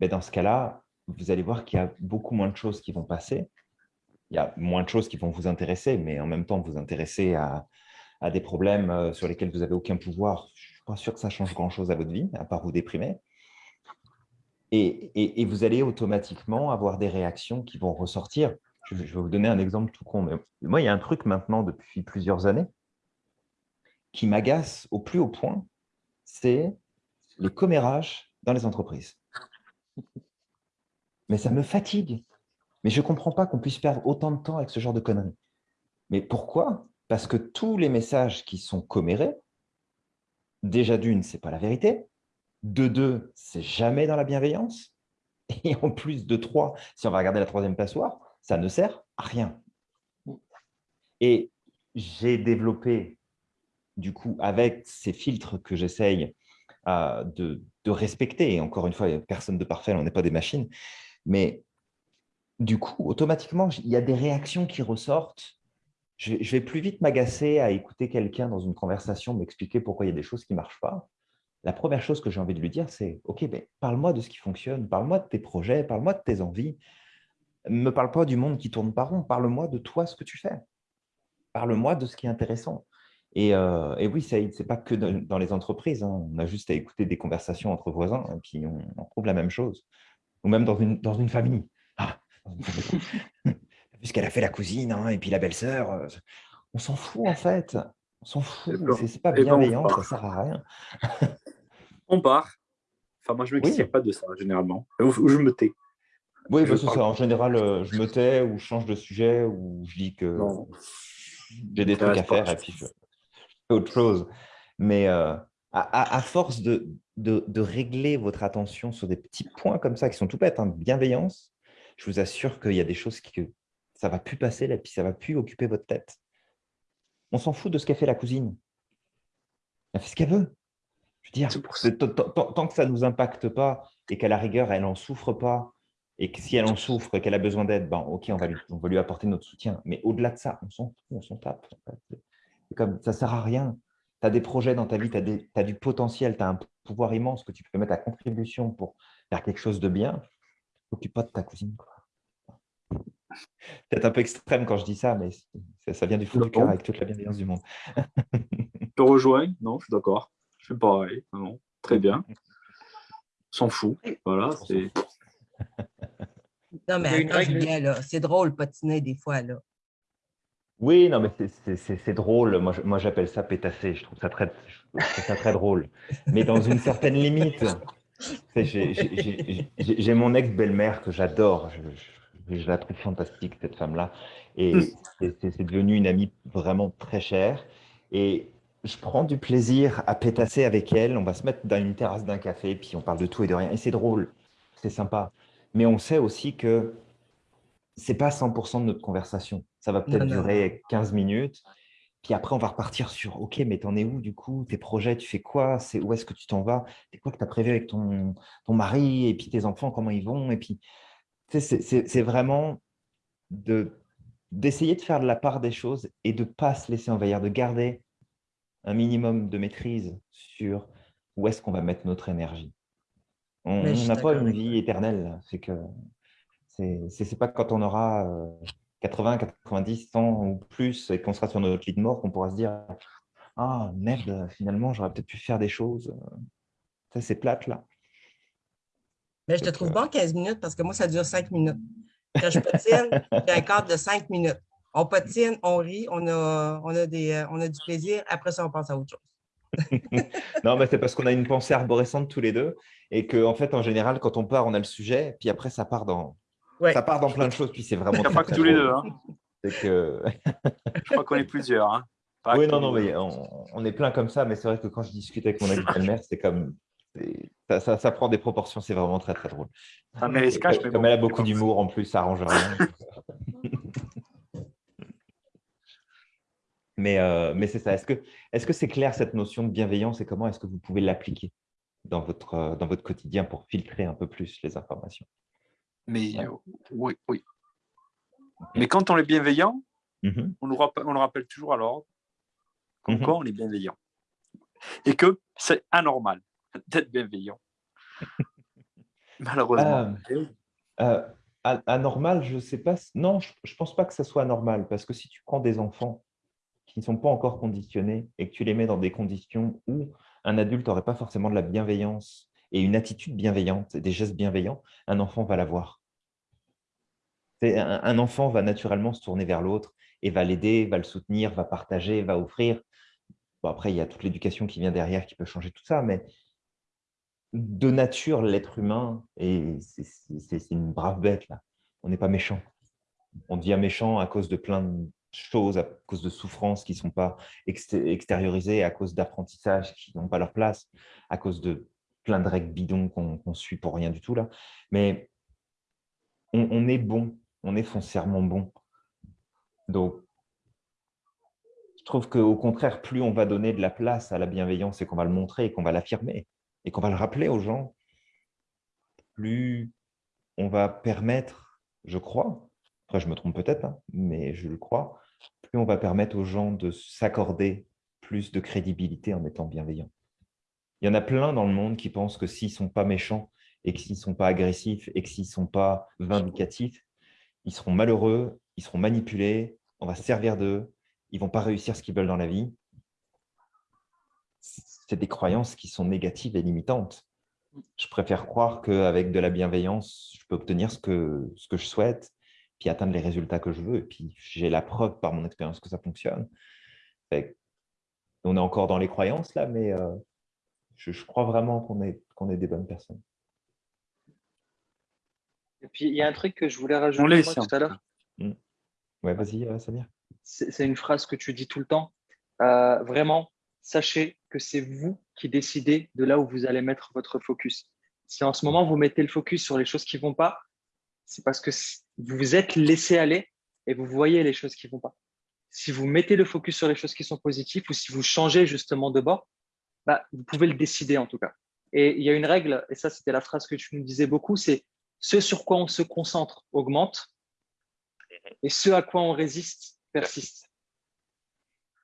ben dans ce cas-là, vous allez voir qu'il y a beaucoup moins de choses qui vont passer. Il y a moins de choses qui vont vous intéresser, mais en même temps, vous intéresser à, des problèmes euh, sur lesquels vous n'avez aucun pouvoir. Je ne suis pas sûr que ça change grand-chose à votre vie, à part vous déprimer. et, vous allez automatiquement avoir des réactions qui vont ressortir je vais vous donner un exemple tout con. Mais moi, il y a un truc maintenant depuis plusieurs années qui m'agace au plus haut point, c'est le commérage dans les entreprises. Mais ça me fatigue. Mais je ne comprends pas qu'on puisse perdre autant de temps avec ce genre de conneries. Mais pourquoi Parce que tous les messages qui sont commérés, déjà d'une, ce n'est pas la vérité. De deux, c'est jamais dans la bienveillance. Et en plus de trois, si on va regarder la troisième passoire, ça ne sert à rien. Et j'ai développé, du coup, avec ces filtres que j'essaye euh, de, respecter, et encore une fois, il n'y a personne de parfait, on n'est pas des machines, mais du coup, automatiquement, il y a des réactions qui ressortent. Je, vais plus vite m'agacer à écouter quelqu'un dans une conversation m'expliquer pourquoi il y a des choses qui ne marchent pas. La première chose que j'ai envie de lui dire, c'est « Ok, ben, parle-moi de ce qui fonctionne, parle-moi de tes projets, parle-moi de tes envies, ne me parle pas du monde qui tourne pas rond, parle-moi de toi, ce que tu fais. Parle-moi de ce qui est intéressant. Et, euh, oui, ce n'est pas que dans les entreprises. Hein. On a juste à écouter des conversations entre voisins, et puis on, trouve la même chose. Ou même dans une, dans une famille. Ah, Puisqu'elle a fait la cousine, hein, et puis la belle-sœur. Euh, on s'en fout, en fait. On s'en fout. C'est pas bienveillant, ça ne sert à rien. on part. Enfin, moi, je ne m'excite pas de ça, généralement. Ou je me tais. Oui, parce que ça. En général, euh, je me tais ou je change de sujet ou je dis que j'ai des trucs à faire et puis je fais autre chose. Mais euh, à, force de, de, régler votre attention sur des petits points comme ça qui sont tout bêtes, hein, bienveillance, je vous assure qu'il y a des choses qui, que ça ne va plus passer là, puis ça ne va plus occuper votre tête. On s'en fout de ce qu'a fait la cousine. Elle fait ce qu'elle veut. Je veux dire, tant que ça ne nous impacte pas et qu'à la rigueur, elle n'en souffre pas et que si elle en souffre, qu'elle a besoin d'aide, ben, ok, on va, lui, on va lui apporter notre soutien. Mais au-delà de ça, on s'en on s'en tape. Comme, ça ne sert à rien. Tu as des projets dans ta vie, tu as, du potentiel, tu as un pouvoir immense que tu peux mettre à contribution pour faire quelque chose de bien. Occupe pas de ta cousine. Peut-être un peu extrême quand je dis ça, mais ça, vient du fond du cœur avec toute la bienveillance du monde. je te rejoins, non, je suis d'accord. Je suis pareil. Non, très bien. S'en fout. Voilà, c'est. Non, mais attends, c'est drôle patiner des fois, là. Oui, non, mais c'est drôle. Moi, j'appelle ça pétasser. Je trouve ça très, ça très drôle. Mais dans une certaine limite. J'ai mon ex-belle-mère que j'adore. Je, je, la trouve fantastique, cette femme-là. Et mm. c'est devenu une amie vraiment très chère. Et je prends du plaisir à pétasser avec elle. On va se mettre dans une terrasse d'un café, puis on parle de tout et de rien. Et c'est drôle, c'est sympa. Mais on sait aussi que c'est pas 100% de notre conversation. Ça va peut-être durer 15 minutes. Puis après, on va repartir sur OK, mais t'en es où du coup? Tes projets, tu fais quoi? C'est Où est-ce que tu t'en vas? C'est quoi que tu as prévu avec ton, ton mari? Et puis tes enfants, comment ils vont? Et puis, c'est vraiment d'essayer de, faire de la part des choses et de ne pas se laisser envahir, de garder un minimum de maîtrise sur où est-ce qu'on va mettre notre énergie. On n'a pas une vie éternelle. C'est que c'est pas quand on aura 80, 90, 100 ou plus et qu'on sera sur notre lit de mort qu'on pourra se dire Ah merde, finalement, j'aurais peut-être pu faire des choses. Ça, c'est plate là. Mais je te trouve bon 15 minutes parce que moi, ça dure 5 minutes. Quand je patine, j'ai un cadre de 5 minutes. On patine, on rit, on a, on a, des, on a du plaisir. Après ça, on pense à autre chose. non, mais c'est parce qu'on a une pensée arborescente tous les deux et qu'en en fait, en général, quand on part, on a le sujet, puis après, ça part dans, ça part dans plein de choses, puis c'est vraiment. Il n'y a pas que tous les deux. Hein. Que... je crois qu'on est plusieurs. Hein. oui, non, non, mais on, est plein comme ça, mais c'est vrai que quand je discute avec mon ami belle-mère, c'est comme. Ça, ça, ça, prend des proportions, c'est vraiment très très drôle. Ah, mais comme elle a beaucoup d'humour en plus, ça arrange rien. mais euh, mais c'est ça. Est-ce que est-ce que c'est clair cette notion de bienveillance et comment est-ce que vous pouvez l'appliquer dans votre dans votre quotidien pour filtrer un peu plus les informations? Mais oui, oui. Mais quand on est bienveillant, mmh on, nous rappelle, on le rappelle toujours à l'ordre, comme mmh on est bienveillant. Et que c'est anormal d'être bienveillant. Malheureusement. Euh, euh, anormal, je ne sais pas. Non, je ne pense pas que ça soit anormal, parce que si tu prends des enfants qui ne sont pas encore conditionnés et que tu les mets dans des conditions où un adulte n'aurait pas forcément de la bienveillance et une attitude bienveillante, des gestes bienveillants, un enfant va l'avoir. Un, enfant va naturellement se tourner vers l'autre et va l'aider, va le soutenir, va partager, va offrir. après, il y a toute l'éducation qui vient derrière qui peut changer tout ça, mais de nature, l'être humain, c'est une brave bête. Là. On n'est pas méchant. On devient méchant à cause de plein de choses, à cause de souffrances qui ne sont pas extériorisées, à cause d'apprentissages qui n'ont pas leur place, à cause de plein de règles bidons qu'on suit pour rien du tout. là. Mais on est bon on est foncièrement bon. Donc, je trouve qu'au contraire, plus on va donner de la place à la bienveillance et qu'on va le montrer et qu'on va l'affirmer et qu'on va le rappeler aux gens, plus on va permettre, je crois, après je me trompe peut-être, hein, mais je le crois, plus on va permettre aux gens de s'accorder plus de crédibilité en étant bienveillants. Il y en a plein dans le monde qui pensent que s'ils ne sont pas méchants et que s'ils ne sont pas agressifs et que s'ils ne sont pas vindicatifs, ils seront malheureux, ils seront manipulés, on va se servir d'eux, ils ne vont pas réussir ce qu'ils veulent dans la vie. C'est des croyances qui sont négatives et limitantes. Je préfère croire qu'avec de la bienveillance, je peux obtenir ce que, ce que je souhaite, puis atteindre les résultats que je veux. Et puis, j'ai la preuve par mon expérience que ça fonctionne. on est encore dans les croyances là, mais euh, je, crois vraiment qu'on est, qu'on est des bonnes personnes. Et puis, il y a un truc que je voulais rajouter tout à l'heure. Mm. Ouais, vas-y, euh, Samir. C'est une phrase que tu dis tout le temps. Euh, vraiment, sachez que c'est vous qui décidez de là où vous allez mettre votre focus. Si en ce moment, vous mettez le focus sur les choses qui vont pas, c'est parce que vous vous êtes laissé aller et vous voyez les choses qui vont pas. Si vous mettez le focus sur les choses qui sont positives ou si vous changez justement de bord, bah, vous pouvez le décider en tout cas. Et il y a une règle, et ça c'était la phrase que tu nous disais beaucoup, c'est ce sur quoi on se concentre augmente et ce à quoi on résiste persiste.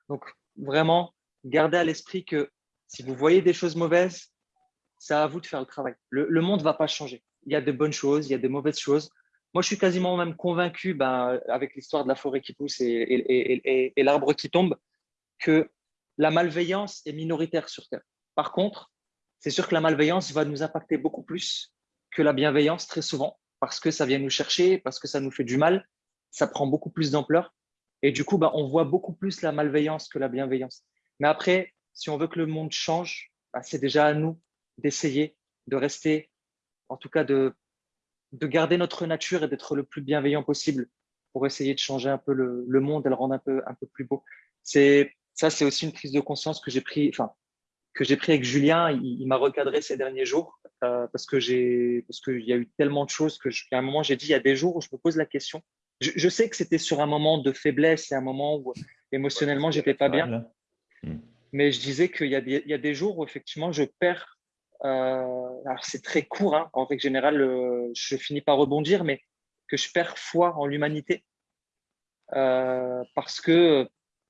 Donc, vraiment, gardez à l'esprit que si vous voyez des choses mauvaises, c'est à vous de faire le travail. Le, monde ne va pas changer. Il y a de bonnes choses, il y a des mauvaises choses. Moi, je suis quasiment même convaincu, ben, avec l'histoire de la forêt qui pousse et, et l'arbre qui tombe, que la malveillance est minoritaire sur Terre. Par contre, c'est sûr que la malveillance va nous impacter beaucoup plus que la bienveillance très souvent, parce que ça vient nous chercher, parce que ça nous fait du mal, ça prend beaucoup plus d'ampleur. Et du coup, bah, on voit beaucoup plus la malveillance que la bienveillance. Mais après, si on veut que le monde change, bah, c'est déjà à nous d'essayer de rester, en tout cas de, de garder notre nature et d'être le plus bienveillant possible pour essayer de changer un peu le, monde et le rendre un peu, un peu plus beau. C'est ça, c'est aussi une prise de conscience que j'ai pris, enfin, que j'ai pris avec Julien. Il, m'a recadré ces derniers jours euh, parce que j'ai, parce qu'il y a eu tellement de choses que, à un moment, j'ai dit, il y a des jours où je me pose la question. Je, sais que c'était sur un moment de faiblesse et un moment où émotionnellement, j'étais pas bien. Hmm. Mais je disais qu'il y, a des jours où effectivement, je perds. Euh, alors, c'est très court. Hein. En règle générale, euh, je finis par rebondir, mais que je perds foi en l'humanité. parce que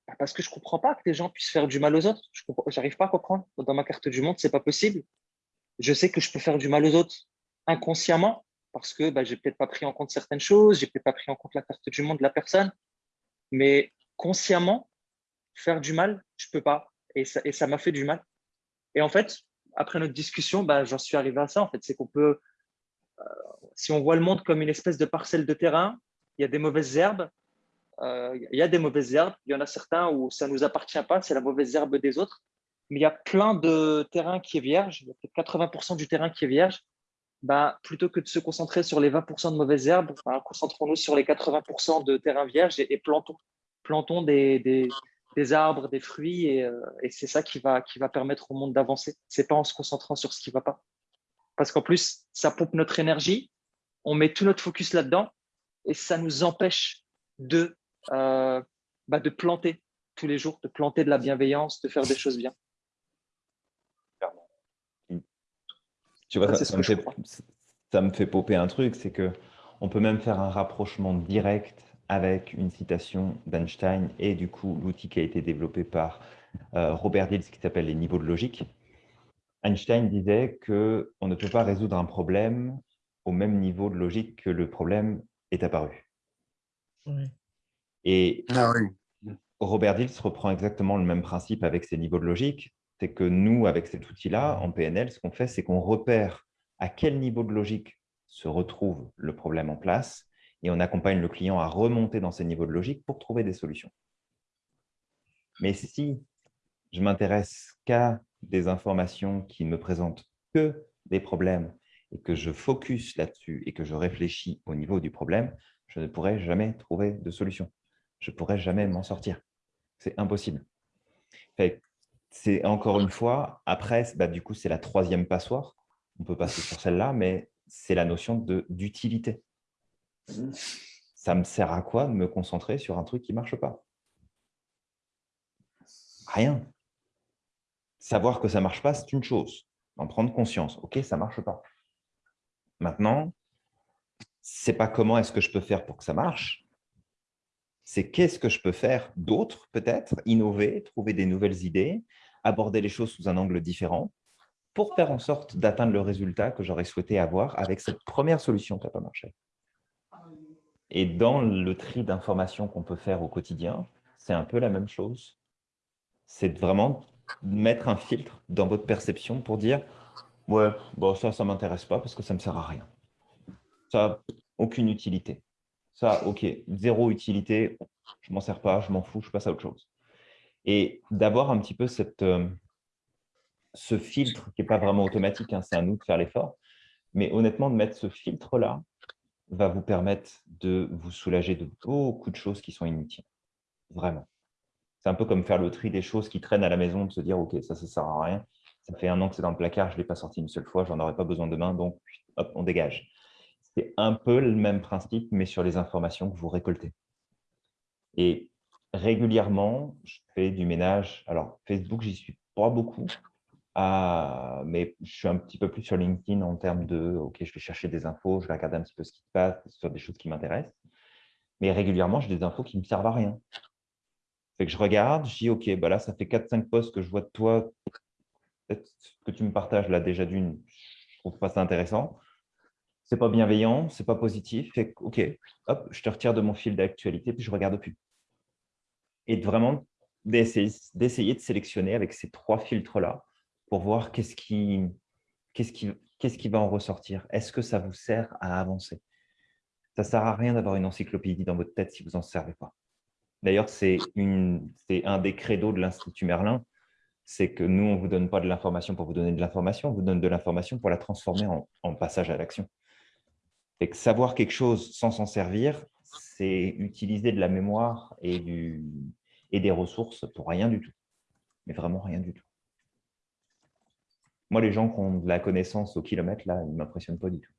bah, parce que je comprends pas que les gens puissent faire du mal aux autres. Je n'arrive pas à comprendre. Dans ma carte du monde, ce n'est pas possible. Je sais que je peux faire du mal aux autres inconsciemment parce que bah, je n'ai peut-être pas pris en compte certaines choses, je n'ai peut-être pas pris en compte la carte du monde de la personne. Mais consciemment, faire du mal, je ne peux pas. Et ça m'a fait du mal. Et en fait, après notre discussion, bah, j'en suis arrivé à ça. En fait, c'est qu'on peut, euh, si on voit le monde comme une espèce de parcelle de terrain, il y a des mauvaises herbes, euh, il y a des mauvaises herbes, il y en a certains où ça nous appartient pas, c'est la mauvaise herbe des autres. Mais il y a plein de terrains qui est vierge, il y a peut-être 80% du terrain qui est vierge. Bah, plutôt que de se concentrer sur les 20% de mauvaises herbes, bah, concentrons-nous sur les 80% de terrain vierge et, plantons, plantons des, des, arbres, des fruits, et, euh, et c'est ça qui va, qui va permettre au monde d'avancer. C'est pas en se concentrant sur ce qui va pas. Parce qu'en plus, ça pompe notre énergie, on met tout notre focus là-dedans, et ça nous empêche de euh, bah, de planter tous les jours, de planter de la bienveillance, de faire des choses bien. Tu vois, ça, me fait, ça, me fait, popper un truc, c'est que on peut même faire un rapprochement direct avec une citation d'Einstein et du coup l'outil qui a été développé par euh, Robert Dills qui s'appelle les niveaux de logique. Einstein disait que on ne peut pas résoudre un problème au même niveau de logique que le problème est apparu. Oui. Et ah Robert Dills reprend exactement le même principe avec ses niveaux de logique. C'est que nous, avec cet outil-là, en PNL, ce qu'on fait, c'est qu'on repère à quel niveau de logique se retrouve le problème en place et on accompagne le client à remonter dans ces niveaux de logique pour trouver des solutions. Mais si je m'intéresse qu'à des informations qui ne me présentent que des problèmes et que je focus là-dessus et que je réfléchis au niveau du problème, je ne pourrai jamais trouver de solution je ne pourrais jamais m'en sortir. C'est impossible. C'est encore une fois, après, bah, du c'est la troisième passoire. On peut passer sur celle-là, mais c'est la notion d'utilité. Ça me sert à quoi de me concentrer sur un truc qui ne marche pas? Rien. Savoir que ça ne marche pas, c'est une chose. En prendre conscience. OK, ça ne marche pas. Maintenant, c'est pas comment est-ce que je peux faire pour que ça marche, c'est qu'est-ce que je peux faire d'autre, peut-être, innover, trouver des nouvelles idées, aborder les choses sous un angle différent pour faire en sorte d'atteindre le résultat que j'aurais souhaité avoir avec cette première solution qui n'a pas marché. Et dans le tri d'informations qu'on peut faire au quotidien, c'est un peu la même chose. C'est vraiment mettre un filtre dans votre perception pour dire « Ouais, bon, ça, ça ne m'intéresse pas parce que ça ne me sert à rien. Ça aucune utilité. Ça, OK, zéro utilité, je m'en sers pas, je m'en fous, je passe à autre chose. Et d'avoir un petit peu euh, ce filtre qui n'est pas vraiment automatique, hein, c'est à nous de faire l'effort, mais honnêtement, de mettre ce filtre-là va vous permettre de vous soulager de beaucoup de choses qui sont inutiles. Vraiment. C'est un peu comme faire le tri des choses qui traînent à la maison, de se dire, OK, ça, ça ne sert à rien. Ça fait un an que c'est dans le placard, je ne l'ai pas sorti une seule fois, je n'en aurais pas besoin demain, donc hop, on dégage. C'est un peu le même principe, mais sur les informations que vous récoltez. Et régulièrement, je fais du ménage. Alors, Facebook, j'y suis pas beaucoup, ah, mais je suis un petit peu plus sur LinkedIn en termes de « OK, je vais chercher des infos, je vais regarder un petit peu ce qui se passe sur des choses qui m'intéressent. » Mais régulièrement, j'ai des infos qui ne me servent à rien. Fait que je regarde, je dis « OK, bah là, ça fait 4-5 posts que je vois de toi. Peut-être que tu me partages là déjà d'une, je trouve pas ça intéressant c'est pas bienveillant, c'est pas positif. Fait ok, hop, je te retire de mon fil d'actualité puis je regarde plus. Et vraiment d'essayer de sélectionner avec ces trois filtres-là pour voir qu'est-ce qui, va en ressortir. Est-ce que ça vous sert à avancer? Ça ne sert à rien d'avoir une encyclopédie dans votre tête si vous n'en servez pas. D'ailleurs, c'est un des credos de l'Institut Merlin, c'est que nous, on ne vous donne pas de l'information pour vous donner de l'information, on vous donne de l'information pour la transformer en passage à l'action que savoir quelque chose sans s'en servir, c'est utiliser de la mémoire et, et des ressources pour rien du tout. Mais vraiment rien du tout. Moi, les gens qui ont de la connaissance au kilomètre, là, ils ne m'impressionnent pas du tout.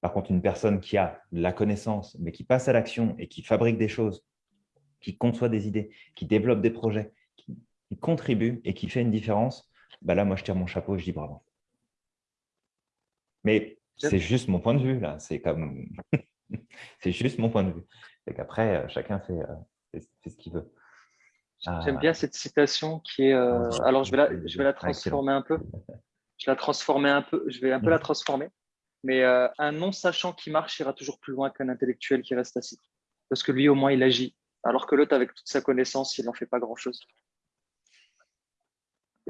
Par contre, une personne qui a la connaissance, mais qui passe à l'action et qui fabrique des choses, qui conçoit des idées, qui développe des projets, qui, contribue et qui fait une différence, bah là, moi, je tire mon chapeau et je dis bravo. Mais c'est juste mon point de vue, là. C'est comme... c'est juste mon point de vue. Et qu'après, euh, chacun euh, fait, ce qu'il veut. J'aime bien cette citation qui est... Euh, ah, alors, je vais, la, je vais la transformer un peu. Je vais la transformer un peu. Je vais un peu la mm. transformer. Mais un non-sachant qui marche ira toujours plus loin qu'un intellectuel qui reste assis. Parce que lui, au moins, il agit. Alors que l'autre, avec toute sa connaissance, il n'en fait pas grand-chose.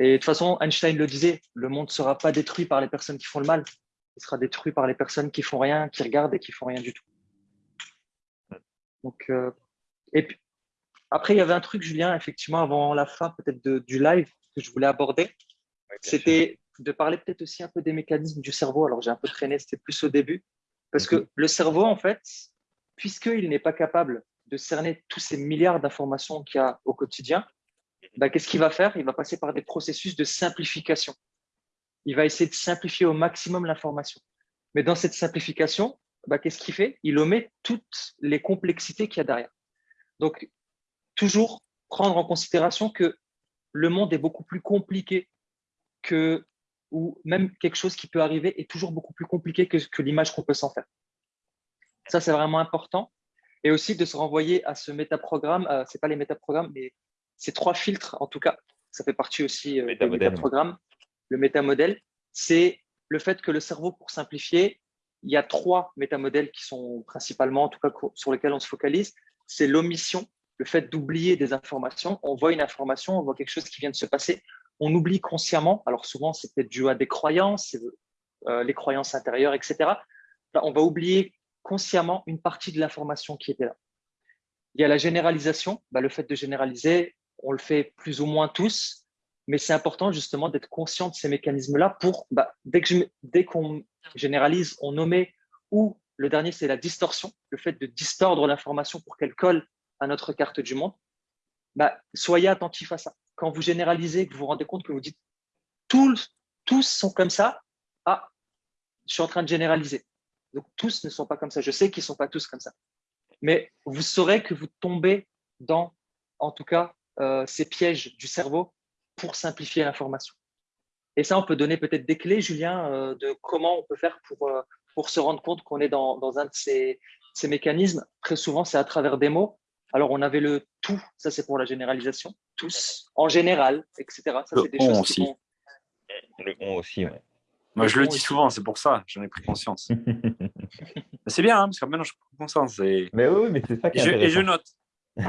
Et de toute façon, Einstein le disait, le monde ne sera pas détruit par les personnes qui font le mal. Il sera détruit par les personnes qui font rien, qui regardent et qui font rien du tout. Donc, euh, et puis, après, il y avait un truc, Julien, effectivement, avant la fin peut-être du live que je voulais aborder. C'était de parler peut-être aussi un peu des mécanismes du cerveau. Alors, j'ai un peu traîné, c'était plus au début. Parce que le cerveau, en fait, puisqu'il n'est pas capable de cerner tous ces milliards d'informations qu'il y a au quotidien, bah, qu'est-ce qu'il va faire? Il va passer par des processus de simplification. Il va essayer de simplifier au maximum l'information. Mais dans cette simplification, bah, qu'est-ce qu'il fait? Il omet toutes les complexités qu'il y a derrière. Donc, toujours prendre en considération que le monde est beaucoup plus compliqué que, ou même quelque chose qui peut arriver est toujours beaucoup plus compliqué que, que l'image qu'on peut s'en faire. Ça, c'est vraiment important. Et aussi de se renvoyer à ce métaprogramme, euh, ce n'est pas les métaprogrammes, mais ces trois filtres, en tout cas, ça fait partie aussi euh, des métaprogrammes. Le métamodèle, c'est le fait que le cerveau, pour simplifier, il y a trois métamodèles qui sont principalement, en tout cas, sur lesquels on se focalise. C'est l'omission, le fait d'oublier des informations. On voit une information, on voit quelque chose qui vient de se passer. On oublie consciemment. Alors souvent, c'est peut-être dû à des croyances, euh, les croyances intérieures, etc. on va oublier consciemment une partie de l'information qui était là. Il y a la généralisation. Bah, le fait de généraliser, on le fait plus ou moins tous, mais c'est important justement d'être conscient de ces mécanismes-là pour, bah, dès qu'on généralise, on nommait, ou le dernier, c'est la distorsion, le fait de distordre l'information pour qu'elle colle à notre carte du monde. Bah, soyez attentif à ça. Quand vous généralisez, que vous vous rendez compte que vous dites tous, tous sont comme ça, ah, je suis en train de généraliser. Donc, tous ne sont pas comme ça. Je sais qu'ils ne sont pas tous comme ça. Mais vous saurez que vous tombez dans, en tout cas, euh, ces pièges du cerveau pour simplifier l'information. Et ça, on peut donner peut-être des clés, Julien, euh, de comment on peut faire pour, euh, pour se rendre compte qu'on est dans, dans, un de ces, ces mécanismes. Très souvent, c'est à travers des mots. Alors, on avait le tout, ça c'est pour la généralisation, tous, en général, etc. Ça, c'est des choses aussi. Le on aussi, oui. Moi, je le dis souvent, c'est pour ça, j'en ai pris conscience. c'est bien, hein, parce que maintenant, je prends conscience. Mais oui, mais c'est ça qui est et, je, note.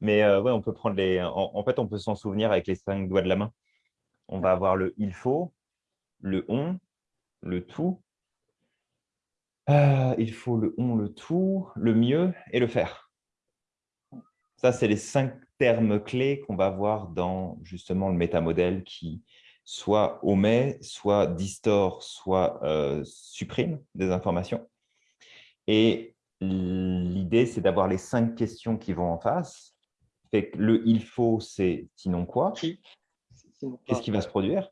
mais euh, ouais, on peut prendre les. En, fait, on peut s'en souvenir avec les cinq doigts de la main. On va avoir le il faut, le on, le tout. Euh, il faut le on, le tout, le mieux et le faire. Ça, c'est les cinq termes clés qu'on va voir dans justement le métamodèle qui, soit omet, soit distord, soit euh, supprime des informations. Et l'idée, c'est d'avoir les cinq questions qui vont en face. Fait que le « il faut », c'est « sinon quoi » Qu'est-ce qui va se produire?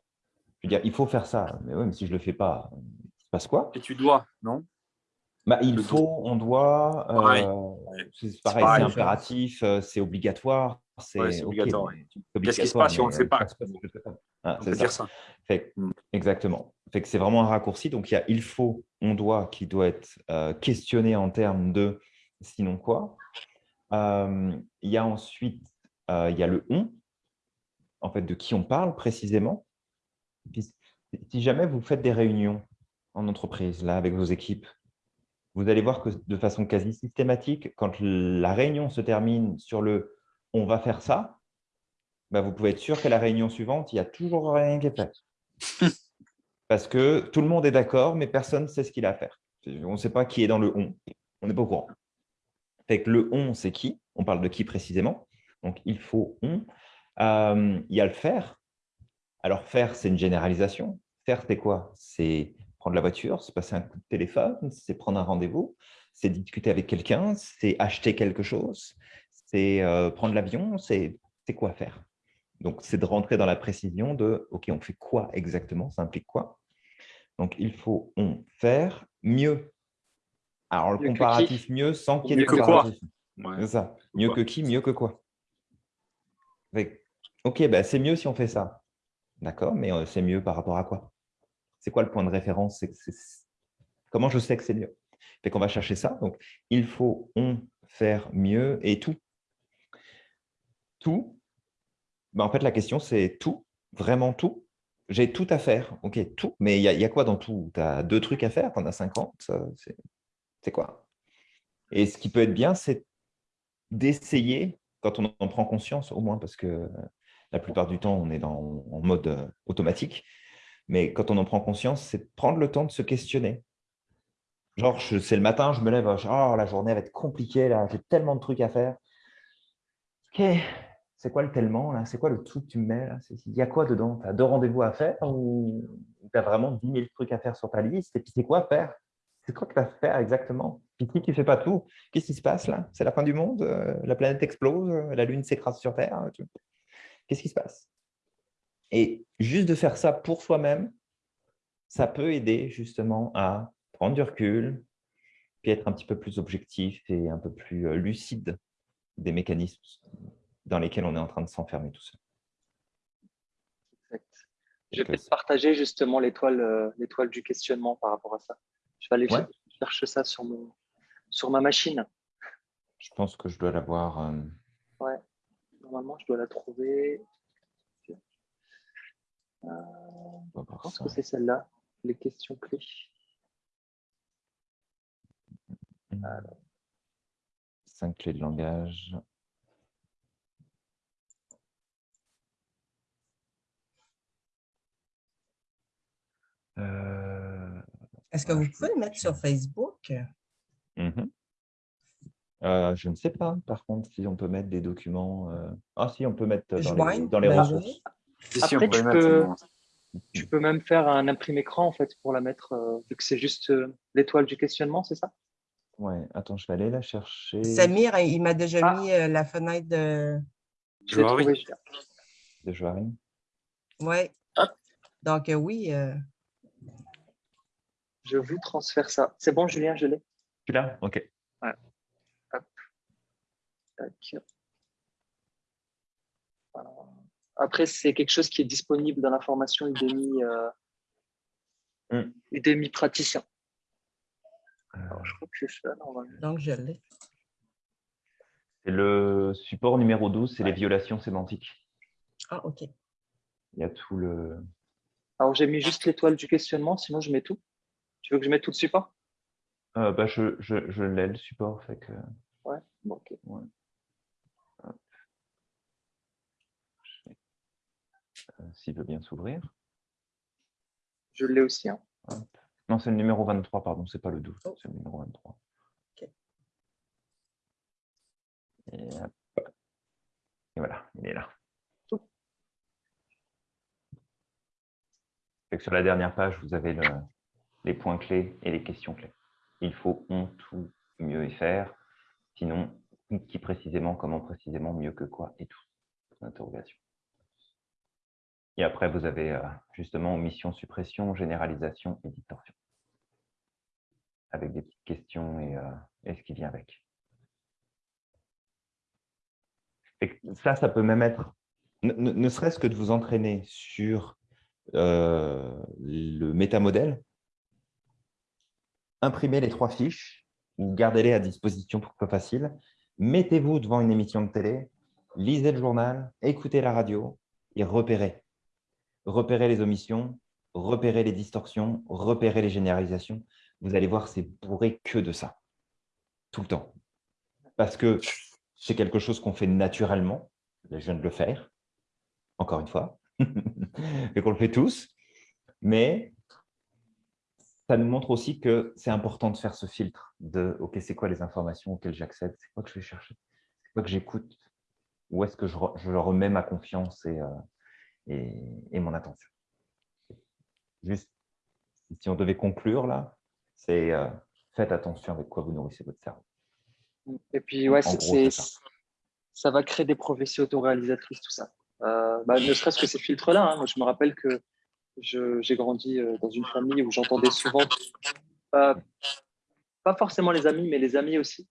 Je veux dire, il faut faire ça. Mais oui, mais si je ne le fais pas, il se passe quoi? Et tu dois, non? Bah, il faut, on doit, euh, c'est pareil, c'est impératif, euh, c'est obligatoire. C'est obligatoire. Qu'est-ce qui se passe si on ne le fait pas? ah, c'est ça. ça. Mm. exactement. Fait que c'est vraiment un raccourci. Donc, il y a il faut, on doit, qui doit être euh, questionné en termes de sinon quoi. Euh, il y a ensuite, euh, il y a le on, en fait, de qui on parle précisément. si jamais vous faites des réunions en entreprise, là, avec vos équipes, vous allez voir que de façon quasi systématique, quand la réunion se termine sur le « on va faire ça », bah, vous pouvez être sûr qu'à la réunion suivante, il n'y a toujours rien qui est fait. Parce que tout le monde est d'accord, mais personne ne sait ce qu'il a à faire. On ne sait pas qui est dans le « on ». On n'est pas au courant. Fait que le « on », c'est qui? On parle de qui précisément? Donc, il faut « on euh, Il y a le « faire ». Alors, faire, c'est une généralisation. Faire, c'est quoi? C'est prendre la voiture, c'est passer un coup de téléphone, c'est prendre un rendez-vous, c'est discuter avec quelqu'un, c'est acheter quelque chose, c'est euh, prendre l'avion, c'est quoi faire Donc, c'est de rentrer dans la précision de « OK, on fait quoi exactement Ça implique quoi ?» Donc, il faut on faire mieux. Alors, le comparatif mieux sans qu'il y ait de comparatif. C'est ça. Mieux que qui, mieux que quoi Ok, bah, c'est mieux si on fait ça. D'accord, mais euh, c'est mieux par rapport à quoi? C'est quoi le point de référence? Comment je sais que c'est mieux? Fait qu'on va chercher ça. Donc, il faut on faire mieux et tout. Tout. Bah, en fait, la question, c'est tout, vraiment tout. J'ai tout à faire. Ok, tout. Mais il y, a quoi dans tout? Tu as deux trucs à faire, tu en as 50. C'est quoi? Et ce qui peut être bien, c'est d'essayer, quand on en prend conscience, au moins parce que la plupart du temps, on est dans, en mode euh, automatique. Mais quand on en prend conscience, c'est prendre le temps de se questionner. Genre, c'est le matin, je me lève, oh, la journée va être compliquée, là, j'ai tellement de trucs à faire. Ok, c'est quoi le tellement là? C'est quoi le truc que tu me mets là? Il y a quoi dedans? Tu as deux rendez-vous à faire ou tu as vraiment 10 000 trucs à faire sur ta liste? Et puis c'est quoi faire? C'est quoi que tu vas faire exactement? Puis si tu ne fais pas tout, qu'est-ce qui se passe là? C'est la fin du monde euh, La planète explose La Lune s'écrase sur Terre Qu'est-ce qui se passe? Et juste de faire ça pour soi-même, ça peut aider justement à prendre du recul, puis être un petit peu plus objectif et un peu plus euh, lucide des mécanismes dans lesquels on est en train de s'enfermer tout seul. Exact. Je vais partager justement euh, l'étoile du questionnement par rapport à ça. Je vais aller chercher ça sur, mon, sur ma machine. Je pense que je dois l'avoir. Euh, ouais normalement, je dois la trouver. Euh, je pense que c'est celle-là, les questions clés. Cinq clés de langage. Euh, Est-ce que vous pouvez le mettre sur Facebook? Mhm. Euh, je ne sais pas, par contre, si on peut mettre des documents. Euh, ah, si, on peut mettre dans les, bah, ressources. Après, tu, peux, tu peux même faire un imprimé écran en fait pour la mettre, euh, vu que c'est juste l'étoile du questionnement, c'est ça? Ouais, attends, je vais aller la chercher. Samir, il m'a déjà ah. mis la fenêtre de. Joari. De Joari. Ouais. Donc, oui. Je vous transfère ça. C'est bon, Julien, je l'ai? Tu l'as? OK. Après, c'est quelque chose qui est disponible dans la formation Udemy, euh, hmm. Udemy praticien. Alors, je crois que c'est ça, normalement. Donc, je l'ai. C'est le support numéro 12, c'est les violations sémantiques. Ah, OK. Il y a tout le... Alors, j'ai mis juste l'étoile du questionnement, sinon je mets tout. Tu veux que je mette tout le support? Euh, bah, Je, je, je l'ai, le support. Fait que... Ouais, bon, ok. Ouais. S'il veut bien s'ouvrir. Je l'ai aussi. Hein. Non, c'est le numéro 23, pardon, c'est pas le 12, c'est le numéro 23. Et, voilà, il est là. sur la dernière page, vous avez les points clés et les questions clés. Il faut on, tout, mieux et faire. Sinon, qui précisément, comment précisément, mieux que quoi et tout. Interrogation. Et après, vous avez euh, justement omission, suppression, généralisation et distorsion. Avec des petites questions et, euh, ce qui vient avec. ça, ça peut même être, ne, serait-ce que de vous entraîner sur euh, le métamodèle, imprimez les trois fiches ou gardez-les à disposition pour que ce soit facile. Mettez-vous devant une émission de télé, lisez le journal, écoutez la radio et repérez repérer les omissions, repérer les distorsions, repérer les généralisations. Vous allez voir, c'est bourré que de ça, tout le temps. Parce que c'est quelque chose qu'on fait naturellement, je viens de le faire, encore une fois, et qu'on le fait tous, mais ça nous montre aussi que c'est important de faire ce filtre de « Ok, c'est quoi les informations auxquelles j'accède? C'est quoi que je vais chercher? C'est quoi que j'écoute? Où est-ce que je, remets ma confiance et, euh, et, mon attention. Juste, si on devait conclure là, c'est euh, faites attention avec quoi vous nourrissez votre cerveau. Et puis, ouais, c'est ça. va créer des prophéties autoréalisatrices, tout ça. Euh, bah, ne serait-ce que ces filtres-là. Hein. Moi, je me rappelle que j'ai grandi euh, dans une famille où j'entendais souvent, pas, forcément les amis, mais les amis aussi,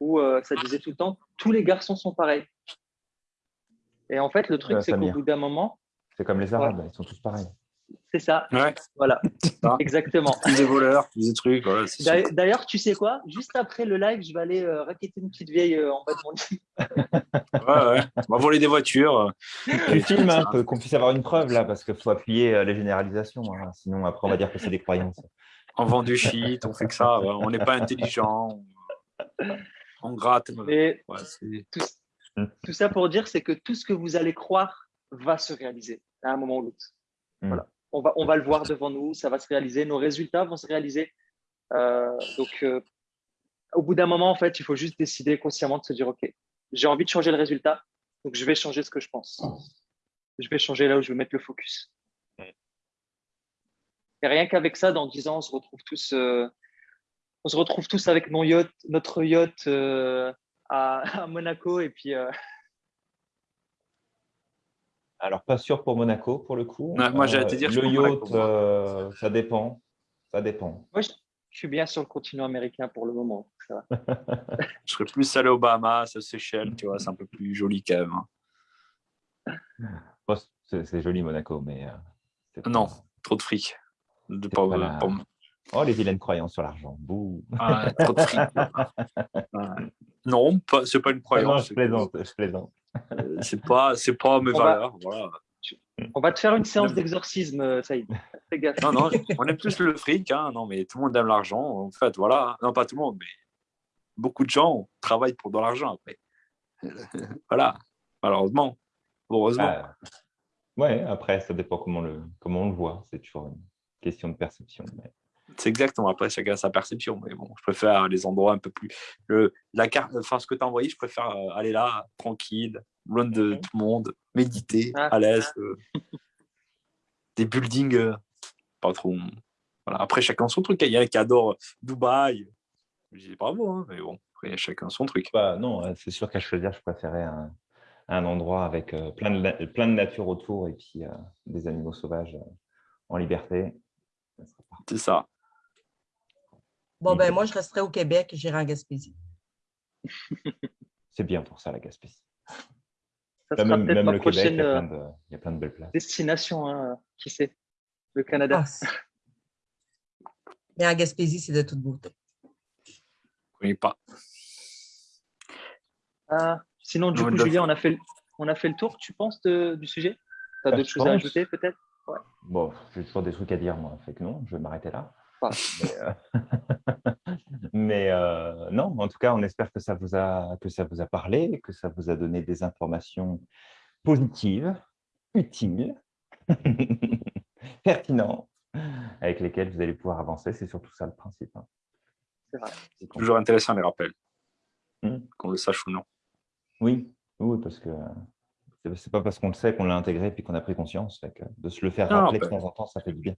où euh, ça disait tout le temps tous les garçons sont pareils. Et en fait, le truc, c'est qu'au bout d'un moment. C'est comme les Arabes, ils sont tous pareils. C'est ça. Voilà. Exactement. Des voleurs, des trucs. D'ailleurs, tu sais quoi? Juste après le live, je vais aller euh, raqueter une petite vieille euh, en bas de mon lit. ouais, ouais. On va voler des voitures. Tu filmes un peu, qu'on puisse avoir une preuve là, parce qu'il faut appuyer euh, les généralisations. Hein. Sinon, après, on va dire que c'est des croyances. On vend du shit, on fait que ça. On n'est pas intelligent. On gratte. Et tout, ça pour dire, c'est que tout ce que vous allez croire va se réaliser à un moment ou l'autre. Hmm. Voilà on va, on va le voir devant nous, ça va se réaliser, nos résultats vont se réaliser. Euh, donc, euh, au bout d'un moment, en fait, il faut juste décider consciemment de se dire, OK, j'ai envie de changer le résultat, donc je vais changer ce que je pense. Je vais changer là où je vais mettre le focus. Et rien qu'avec ça, dans 10 ans, on se retrouve tous, euh, on se retrouve tous avec mon yacht, notre yacht à, Monaco et puis alors, pas sûr pour Monaco, pour le coup. moi, j'allais te dire. Le yacht, euh, ça dépend. Ça dépend. Moi, je, suis bien sur le continent américain pour le moment. je serais plus allé aux Bahamas, aux Seychelles, tu vois, c'est un peu plus joli quand même. Hein. c'est joli Monaco, mais. Euh, non, trop de fric. De Oh, les vilaines croyances sur l'argent. Ah, trop de fric. non, c'est pas une croyance. je plaisante, je plaisante. Euh, c'est pas, c'est pas mes valeurs. Voilà. On va te faire une séance d'exorcisme, euh, Saïd. Non, non, on aime plus le fric. Hein. Non, mais tout le monde aime l'argent. En fait, voilà. Non, pas tout le monde, mais beaucoup de gens travaillent pour de l'argent après. voilà. Malheureusement. Heureusement. Ah. ouais, après, ça dépend comment, le, comment on le voit. C'est toujours une question de perception. Mais... C'est exactement. Après, chacun a sa perception. Mais bon, je préfère les endroits un peu plus. Le, la carte, enfin, ce que tu as envoyé, je préfère euh, aller là, tranquille, loin de tout le monde, méditer, ah. à l'aise. Euh, des buildings, euh, pas trop. Voilà. Après, chacun son truc. Il y en a qui adorent Dubaï. Je dis bravo, hein, mais bon, après, chacun son truc. Bah, non, c'est sûr qu'à choisir, je préférais un, un endroit avec plein, de, plein de nature autour et puis des animaux sauvages en liberté. C'est ça. Bon, ben moi, je resterai au Québec et j'irai en Gaspésie. C'est bien pour ça, la Gaspésie. Ça même, même le Québec, il y, a plein de, il y, a plein de, belles places. Destination, hein, qui sait, le Canada. Ah, mais en Gaspésie, c'est de toute beauté. Oui, pas. Ah, sinon, du coup, Julien, on a, fait, on a fait le tour, tu penses, du sujet? Tu as bah, d'autres choses à ajouter, peut-être? Ouais. Bon, j'ai toujours des trucs à dire, moi. Fait que non, je vais m'arrêter là. Mais, euh, euh, non, en tout cas, on espère que ça, vous a, que ça vous a parlé, que ça vous a donné des informations positives, utiles, pertinentes, avec lesquelles vous allez pouvoir avancer. C'est surtout ça le principe. Hein. C'est toujours intéressant les rappels, hmm. qu'on le sache ou non. Oui, oui parce que c'est pas parce qu'on le sait qu'on l'a intégré puis qu'on a pris conscience. de se le faire rappeler de ben temps en temps, ça fait du bien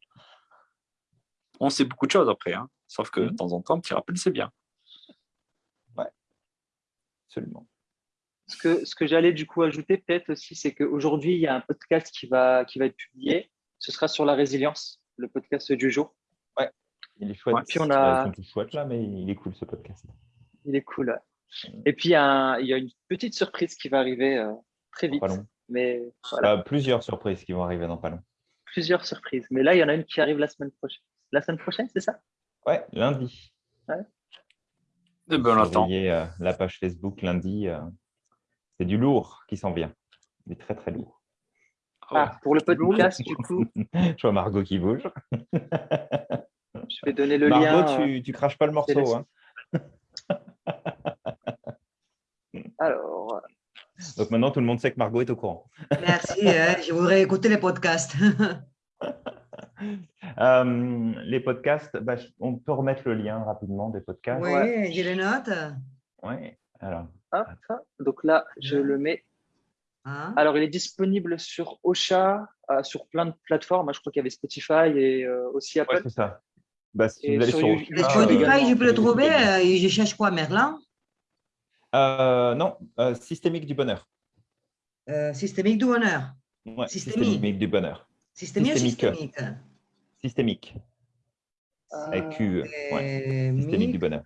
on sait beaucoup de choses après. Hein. Sauf que de mmh. temps en temps, petit rappel, c'est bien. Ouais, absolument. Ce que, ce que j'allais du coup ajouter peut-être aussi, c'est qu'aujourd'hui, il y a un podcast qui va, qui va être publié. Ce sera sur la résilience, le podcast du jour. Ouais, il est chouette. puis on a... Chouette là, mais il est cool ce podcast. Il est cool. Mmh. Et puis, il y, a il y, a une petite surprise qui va arriver euh, très vite. Mais voilà. plusieurs surprises qui vont arriver dans pas long. Plusieurs surprises. Mais là, il y en a une qui arrive la semaine prochaine la semaine prochaine, c'est ça? Ouais, lundi. Ouais. Eh ben, euh, la page Facebook lundi. Euh, c'est du lourd qui s'en vient. Du très, très lourd. Ah, pour le podcast, du coup. Je vois Margot qui bouge. Je vais donner le lien. Margot, tu, euh, tu craches pas le morceau. Hein. Alors. Donc maintenant, tout le monde sait que Margot est au courant. Merci. je voudrais écouter les podcasts. Euh, les podcasts, bah, on peut remettre le lien rapidement des podcasts. Oui, j'ai les notes. Oui, alors. donc là, je le mets. Hein? Alors, il est disponible sur Ocha, euh, sur plein de plateformes. Je crois qu'il y avait Spotify et euh, aussi Apple. c'est ça. bah, si vous allez sur Ocha, Spotify, je peux le trouver je cherche quoi, Merlin? Non, systémique du bonheur. systémique du bonheur. Ouais, systémique. du bonheur. Systémique, systémique Systémique? Avec Q. Systémique du bonheur.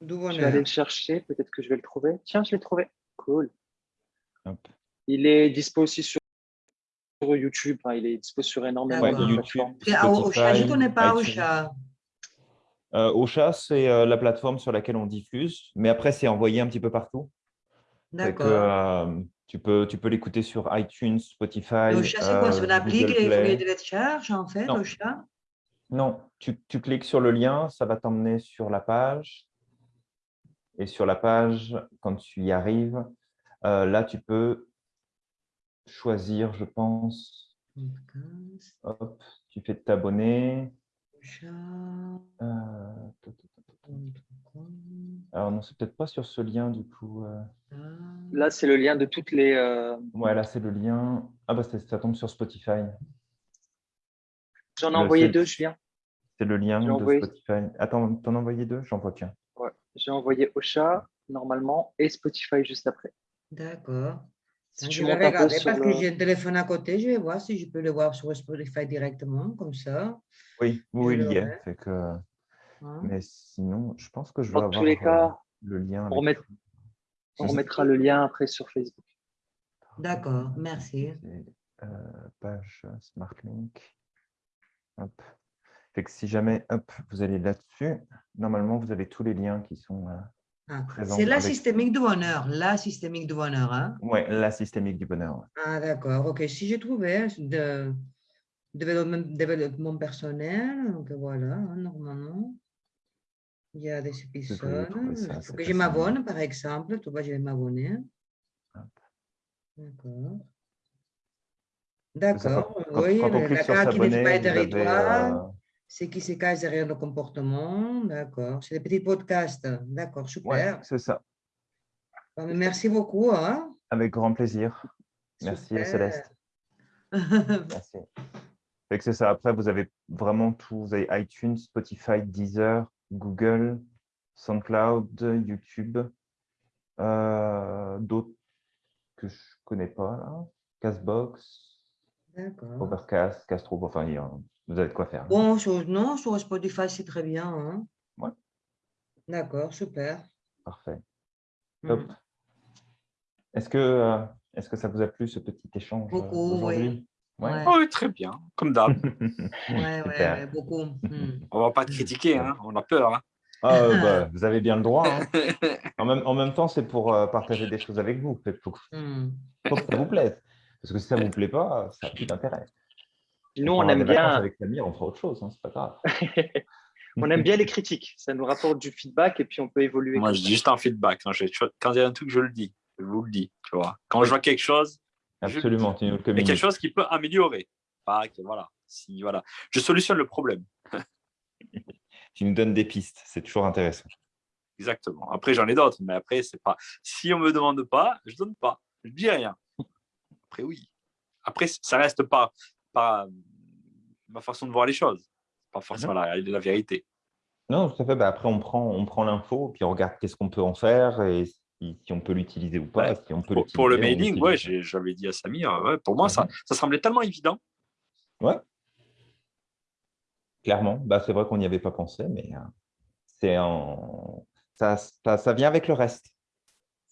Je vais aller le chercher, peut-être que je vais le trouver. Tiens, je l'ai trouvé. Cool. Il est dispo aussi sur YouTube. Hein. Il est dispo sur énormément de plateformes. Ocha, je ne connais pas Ocha. Euh, Ocha, c'est euh, la plateforme sur laquelle on diffuse, mais après, c'est envoyé un petit peu partout. D'accord. Euh, tu peux, tu peux l'écouter sur iTunes, Spotify. Ocha, c'est quoi? C'est une appli qui est de télécharge, en fait, non. Ocha? Non, tu, tu, cliques sur le lien, ça va t'emmener sur la page. Et sur la page, quand tu y arrives, là, tu peux choisir, je pense. Hop, tu fais t'abonner. Euh, alors non, c'est peut-être pas sur ce lien du coup. Euh. Là, c'est le lien de toutes les. Euh, ouais, là c'est le lien. Ah bah ça, tombe sur Spotify. J'en ai envoyé deux, je viens. C'est le lien de Spotify. Attends, t'en as envoyé deux? J'en vois qu'un. Ouais, j'ai envoyé Ocha normalement et Spotify juste après. D'accord je vais regarder parce que j'ai un téléphone à côté, je vais voir si je peux le voir sur Spotify directement, comme ça. Oui, oui, il y est. Que... Hein? Mais sinon, je pense que je vais Dans avoir tous les cas, le lien. On, on remettra le lien après sur Facebook. D'accord, merci. Euh, page SmartLink. Hop. Fait que si jamais hop, vous allez là-dessus, normalement, vous avez tous les liens qui sont euh, ah, c'est la systémique du bonheur, la systémique du bonheur. Hein? Oui, la systémique du bonheur. Ah, d'accord. OK. Si j'ai trouvé de développement personnel, donc voilà, hein, normalement, il y a des épisodes. Il faut que je m'abonne, par exemple. Tu vois, je vais m'abonner. D'accord. D'accord. Oui, la carte qui pas territoire c'est qui se cache derrière le comportement. D'accord. C'est des petits podcasts. D'accord, super. c'est ça. merci beaucoup. Hein. Avec grand plaisir. Merci Céleste. merci. C'est ça. Après, vous avez vraiment tout. Vous avez iTunes, Spotify, Deezer, Google, SoundCloud, YouTube. Euh, d'autres que je ne connais pas là. Castbox, Overcast, Castro, enfin, il y a vous avez de quoi faire. Bon, non, sur Spotify, c'est très bien. Hein. Ouais. D'accord, super. Parfait. Hmm. Top. Est-ce que, euh, est que ça vous a plu, ce petit échange euh, Beaucoup, oui. Ouais. oui, très bien, comme d'hab. oui, ouais, beaucoup. Hmm. On ne va pas te critiquer, hein. on a peur. Hein. Ah, bah, vous avez bien le droit. Hein. En, même, en, même, temps, c'est pour euh, partager des choses avec vous. Il faut, hmm. faut, que ça vous plaise. Parce que si ça ne vous plaît pas, ça n'a plus d'intérêt. Nous, on, aime bien. Avec Samir, on fera autre chose, hein, c'est pas grave. on aime bien les critiques. Ça nous rapporte du feedback et puis on peut évoluer. Moi, je dis juste un feedback. Quand, il y a un truc, je le dis. Je vous le dis. Tu vois. Quand je vois quelque chose, absolument, tu nous quelque chose qui peut améliorer. voilà. Si, voilà. Je solutionne le problème. tu nous donnes des pistes. C'est toujours intéressant. Exactement. Après, j'en ai d'autres, mais après, c'est pas. Si on me demande pas, je donne pas. Je dis rien. Après, oui. Après, ça reste pas ma façon de voir les choses, pas forcément la, la, vérité. Non, tout à fait. Bah, après, on prend, on prend l'info, puis on regarde qu'est-ce qu'on peut en faire et si, on peut l'utiliser ou pas. Si on peut pour, pour, le mailing, ouais, j'avais dit à Samir, ouais, pour moi, ça, mhm. ça semblait tellement évident. Ouais. Clairement, bah, c'est vrai qu'on n'y avait pas pensé, mais euh, c'est en... ça, ça, ça, vient avec le reste.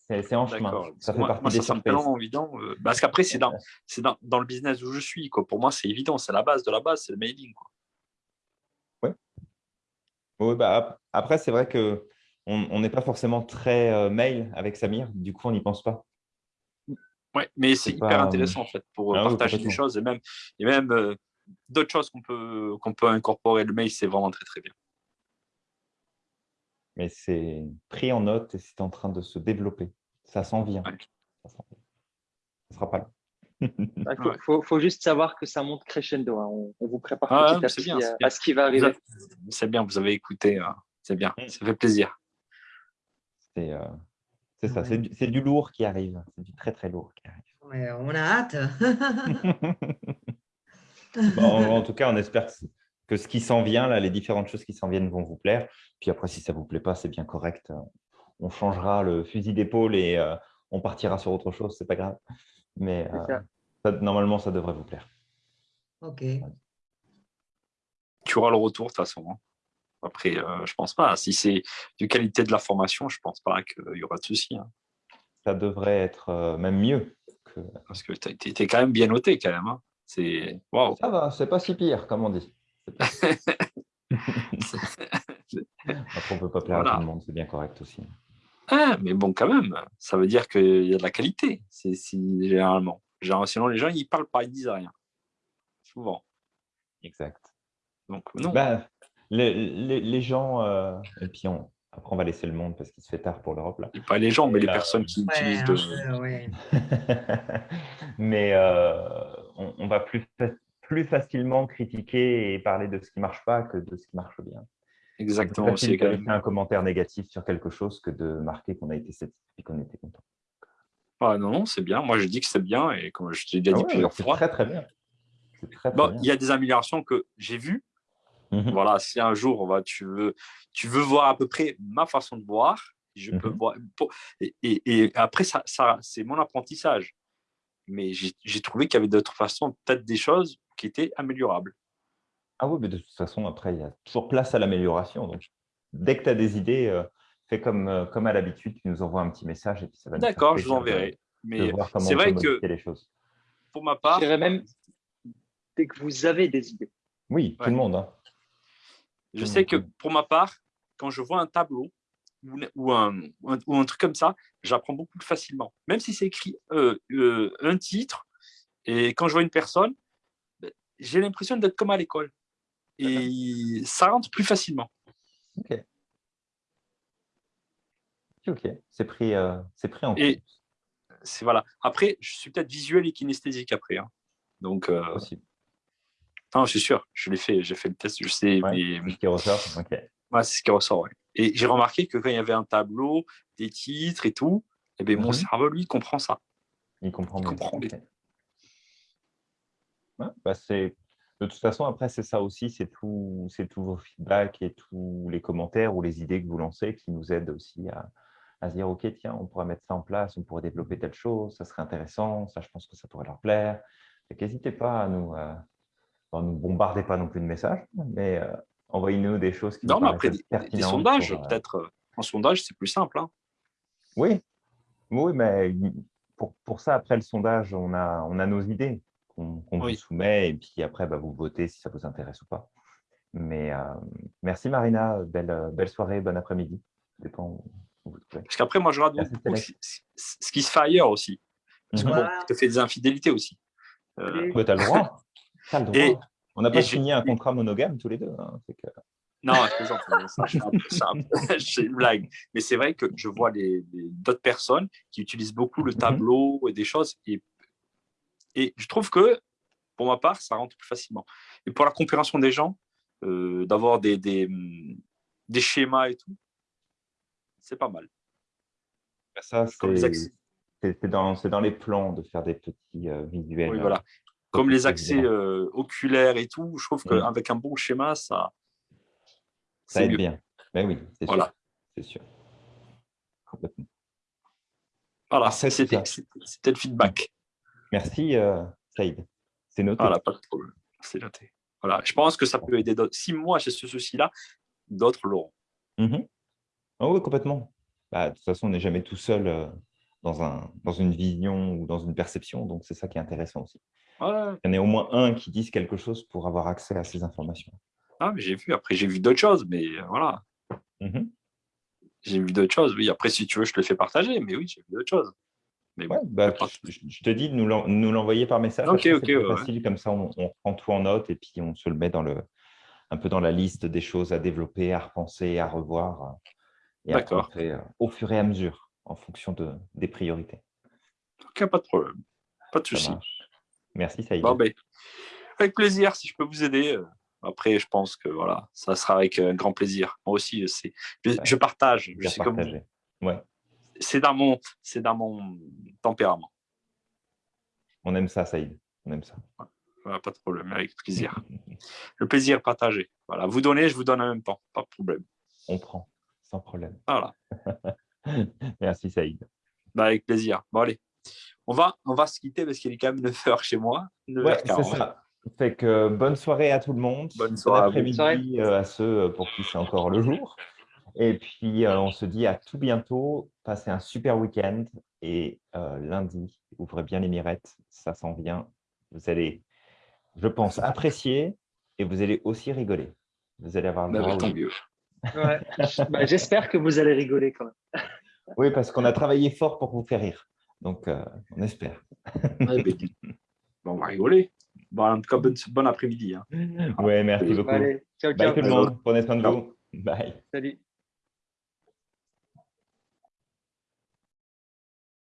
C'est en chemin. Ça fait partie des ça évident. Euh, parce qu'après, c'est dans, dans, dans, le business où je suis. Quoi. Pour moi, c'est évident. C'est la base de la base, c'est le mailing. Oui. Oui, bah, après, c'est vrai qu'on on n'est pas forcément très euh, mail avec Samir. Du coup, on n'y pense pas. Oui, mais c'est hyper intéressant en fait pour ah partager des choses et même, et même euh, d'autres choses qu'on peut, qu'on peut incorporer. Le mail, c'est vraiment très très bien mais c'est pris en note et c'est en train de se développer. Ça s'en vient. Ça ne sera pas là. Il faut, juste savoir que ça monte crescendo. Hein. On, vous prépare ah, petit à, ce qui va arriver. C'est bien, vous avez écouté. Hein. C'est bien, mm. ça fait plaisir. C'est euh, ça, c'est du, lourd qui arrive. C'est du très, très lourd qui arrive. on a hâte. en, tout cas, on espère que que ce qui s'en vient, là, les différentes choses qui s'en viennent vont vous plaire. Puis après, si ça ne vous plaît pas, c'est bien correct. On changera le fusil d'épaule et euh, on partira sur autre chose, c'est pas grave. Mais normalement, ça devrait vous plaire. Ok. Tu auras le retour de toute façon. Hein. Après, je ne pense pas. Si c'est de qualité de la formation, je ne pense pas qu'il y aura de soucis. Hein. Ça devrait être même mieux. Parce que tu es, quand même bien noté quand même. Hein. C'est Ça va, c'est pas si pire, comme on dit. Après, on peut pas plaire à tout le monde, c'est bien correct aussi. Ah, mais bon, quand même, ça veut dire qu'il y a de la qualité, c'est généralement. Sinon, les gens, ils parlent pas, ils disent rien. Souvent. Exact. Donc, non. Bah, les, les, gens, euh, et puis on, après, on va laisser le monde parce qu'il se fait tard pour l'Europe. Là. pas les gens, mais les personnes qui utilisent de... mais euh, on, va plus, plus facilement critiquer et parler de ce qui ne marche pas que de ce qui marche bien. Exactement. C'est quand même un commentaire négatif sur quelque chose que de marquer qu'on a été satisfait et qu'on était content. Ah non, non, c'est bien. Moi, je dis que c'est bien et comme je t'ai déjà dit ah plusieurs fois. très, très bien. Il y a des améliorations que j'ai vues Mmh voilà, si un jour tu, veux, tu veux voir à peu près ma façon de voir, je peux mmh voir. Et, après, ça, ça c'est mon apprentissage. Mais j'ai trouvé qu'il y avait d'autres façons, peut-être des choses qui étaient améliorables. Ah oui, mais de toute façon, après, il y a toujours place à l'amélioration. Donc, dès que tu as des idées, euh, fais comme, euh, comme à l'habitude, tu nous envoies un petit message et puis ça va D'accord, je vous enverrai. Mais c'est vrai que les choses. pour ma part. Je dirais même dès que vous avez des idées. Oui, tout le monde. Hein. Je sais que pour ma part, quand je vois un tableau ou, un, ou un, truc comme ça, j'apprends beaucoup plus facilement. Même si c'est écrit euh, euh, un titre, et quand je vois une personne, ben, j'ai l'impression d'être comme à l'école. Et ça rentre plus facilement. Ok. Ok, c'est pris, euh, pris en compte. Voilà. Après, je suis peut-être visuel et kinesthésique après. Hein. Donc, Possible. Non, je suis sûr, je l'ai fait, j'ai fait le test, je sais. c'est ce qui ressort, ok. Ouais, c'est ce qui ressort, Et j'ai remarqué que quand il y avait un tableau, des titres et tout, eh bien, mon mhm. cerveau, lui, comprend ça. Il comprend. Il comprend. bah, de toute façon, après, c'est ça aussi, c'est tout, tous vos feedbacks et tous les commentaires ou les idées que vous lancez qui nous aident aussi à, à se dire, OK, tiens, on pourrait mettre ça en place, on pourrait développer telle chose, ça serait intéressant, ça, je pense que ça pourrait leur plaire. N'hésitez pas à nous, euh, nous bombardez pas non plus de messages, mais euh, envoyez-nous des choses qui non, mais après, des, sondages, euh, peut-être. Euh, en sondage, c'est plus simple. Hein. Oui, oui, mais pour, pour, ça, après le sondage, on a, on a nos idées qu'on vous soumet et puis après, bah, vous votez si ça vous intéresse ou pas. Mais merci Marina, belle, belle soirée, bon après-midi. Parce qu'après, moi, je regarde beaucoup ce qui se fait ailleurs aussi. Parce que mhm. tu fais des infidélités aussi. Euh... tu as le droit. Et, on n'a pas signé un contrat monogame tous les deux. Hein, non, c'est une blague. Mais c'est vrai que je vois d'autres personnes qui utilisent beaucoup le mhm. tableau et des choses. Et, et je trouve que, pour ma part, ça rentre plus facilement. Et pour la compréhension des gens, euh, d'avoir des, des, des, schémas et tout, c'est pas mal. Ça, c'est dans, dans, les plans de faire des petits euh, visuels. Oui, voilà comme les accès euh, oculaires et tout, je trouve qu'avec un bon schéma, ça. Ça aide bien. Ben oui, c'est voilà. sûr. Sûr. Complètement. Voilà, c'était le feedback. Merci, euh, Saïd. C'est noté. Voilà, pas de problème. C'est noté. Voilà, je pense que ça peut aider d'autres. Si moi j'ai ce souci-là, d'autres l'auront. Mm oui, complètement. Bah, de toute façon, on n'est jamais tout seul euh, dans, un, dans une vision ou dans une perception, donc c'est ça qui est intéressant aussi. Il y en a au moins un qui dise quelque chose pour avoir accès à ces informations. Ah, j'ai vu. Après, j'ai vu d'autres choses, mais euh, voilà. Mhm. J'ai vu d'autres choses. Oui, après, si tu veux, je te le fais partager, mais oui, j'ai vu d'autres choses. Mais bah, je, te dis de nous l'envoyer par message. Ok, ok. facile, comme ça, on, prend tout en note et puis on se le met dans le, un peu dans la liste des choses à développer, à repenser, à revoir. Et D'accord. Euh, au fur et à mesure, en fonction de, des priorités. Ok, pas de problème. Pas de souci. Merci, Saïd. Ben, avec plaisir, si je peux vous aider. Après, je pense que voilà, ça sera avec un euh, grand plaisir. Moi aussi, je, je partage. Je sais comme ouais. C'est dans, mon, dans mon tempérament. On aime ça, Saïd. On aime ça. pas de problème, avec plaisir. Le plaisir partagé. Voilà, vous donnez, je vous donne en même temps, pas de problème. On prend, sans problème. Voilà. Merci Saïd. Bah, avec plaisir. Bon, allez, on va, on va se quitter parce qu'il est quand même 9 h chez moi. Ouais, c'est ça. Fait que bonne soirée à tout le monde. Bonne soirée. après-midi euh, à ceux pour qui c'est encore le jour. Et puis, euh, on se dit à tout bientôt. Passez un super week-end. Et euh, lundi, ouvrez bien les mirettes. Ça s'en vient. Vous allez, je pense, apprécier et vous allez aussi rigoler. Vous allez avoir le bah, droit. Ouais. Bah, j'espère que vous allez rigoler quand même. oui, parce qu'on a travaillé fort pour vous faire rire. Donc, euh, on espère. Ben, bon, on va rigoler. Bon, en tout cas, bon, après-midi. Hein. Oui, merci beaucoup. Allez, ciao, ciao. Bye tout le monde. Prenez soin de vous. Bye. Salut.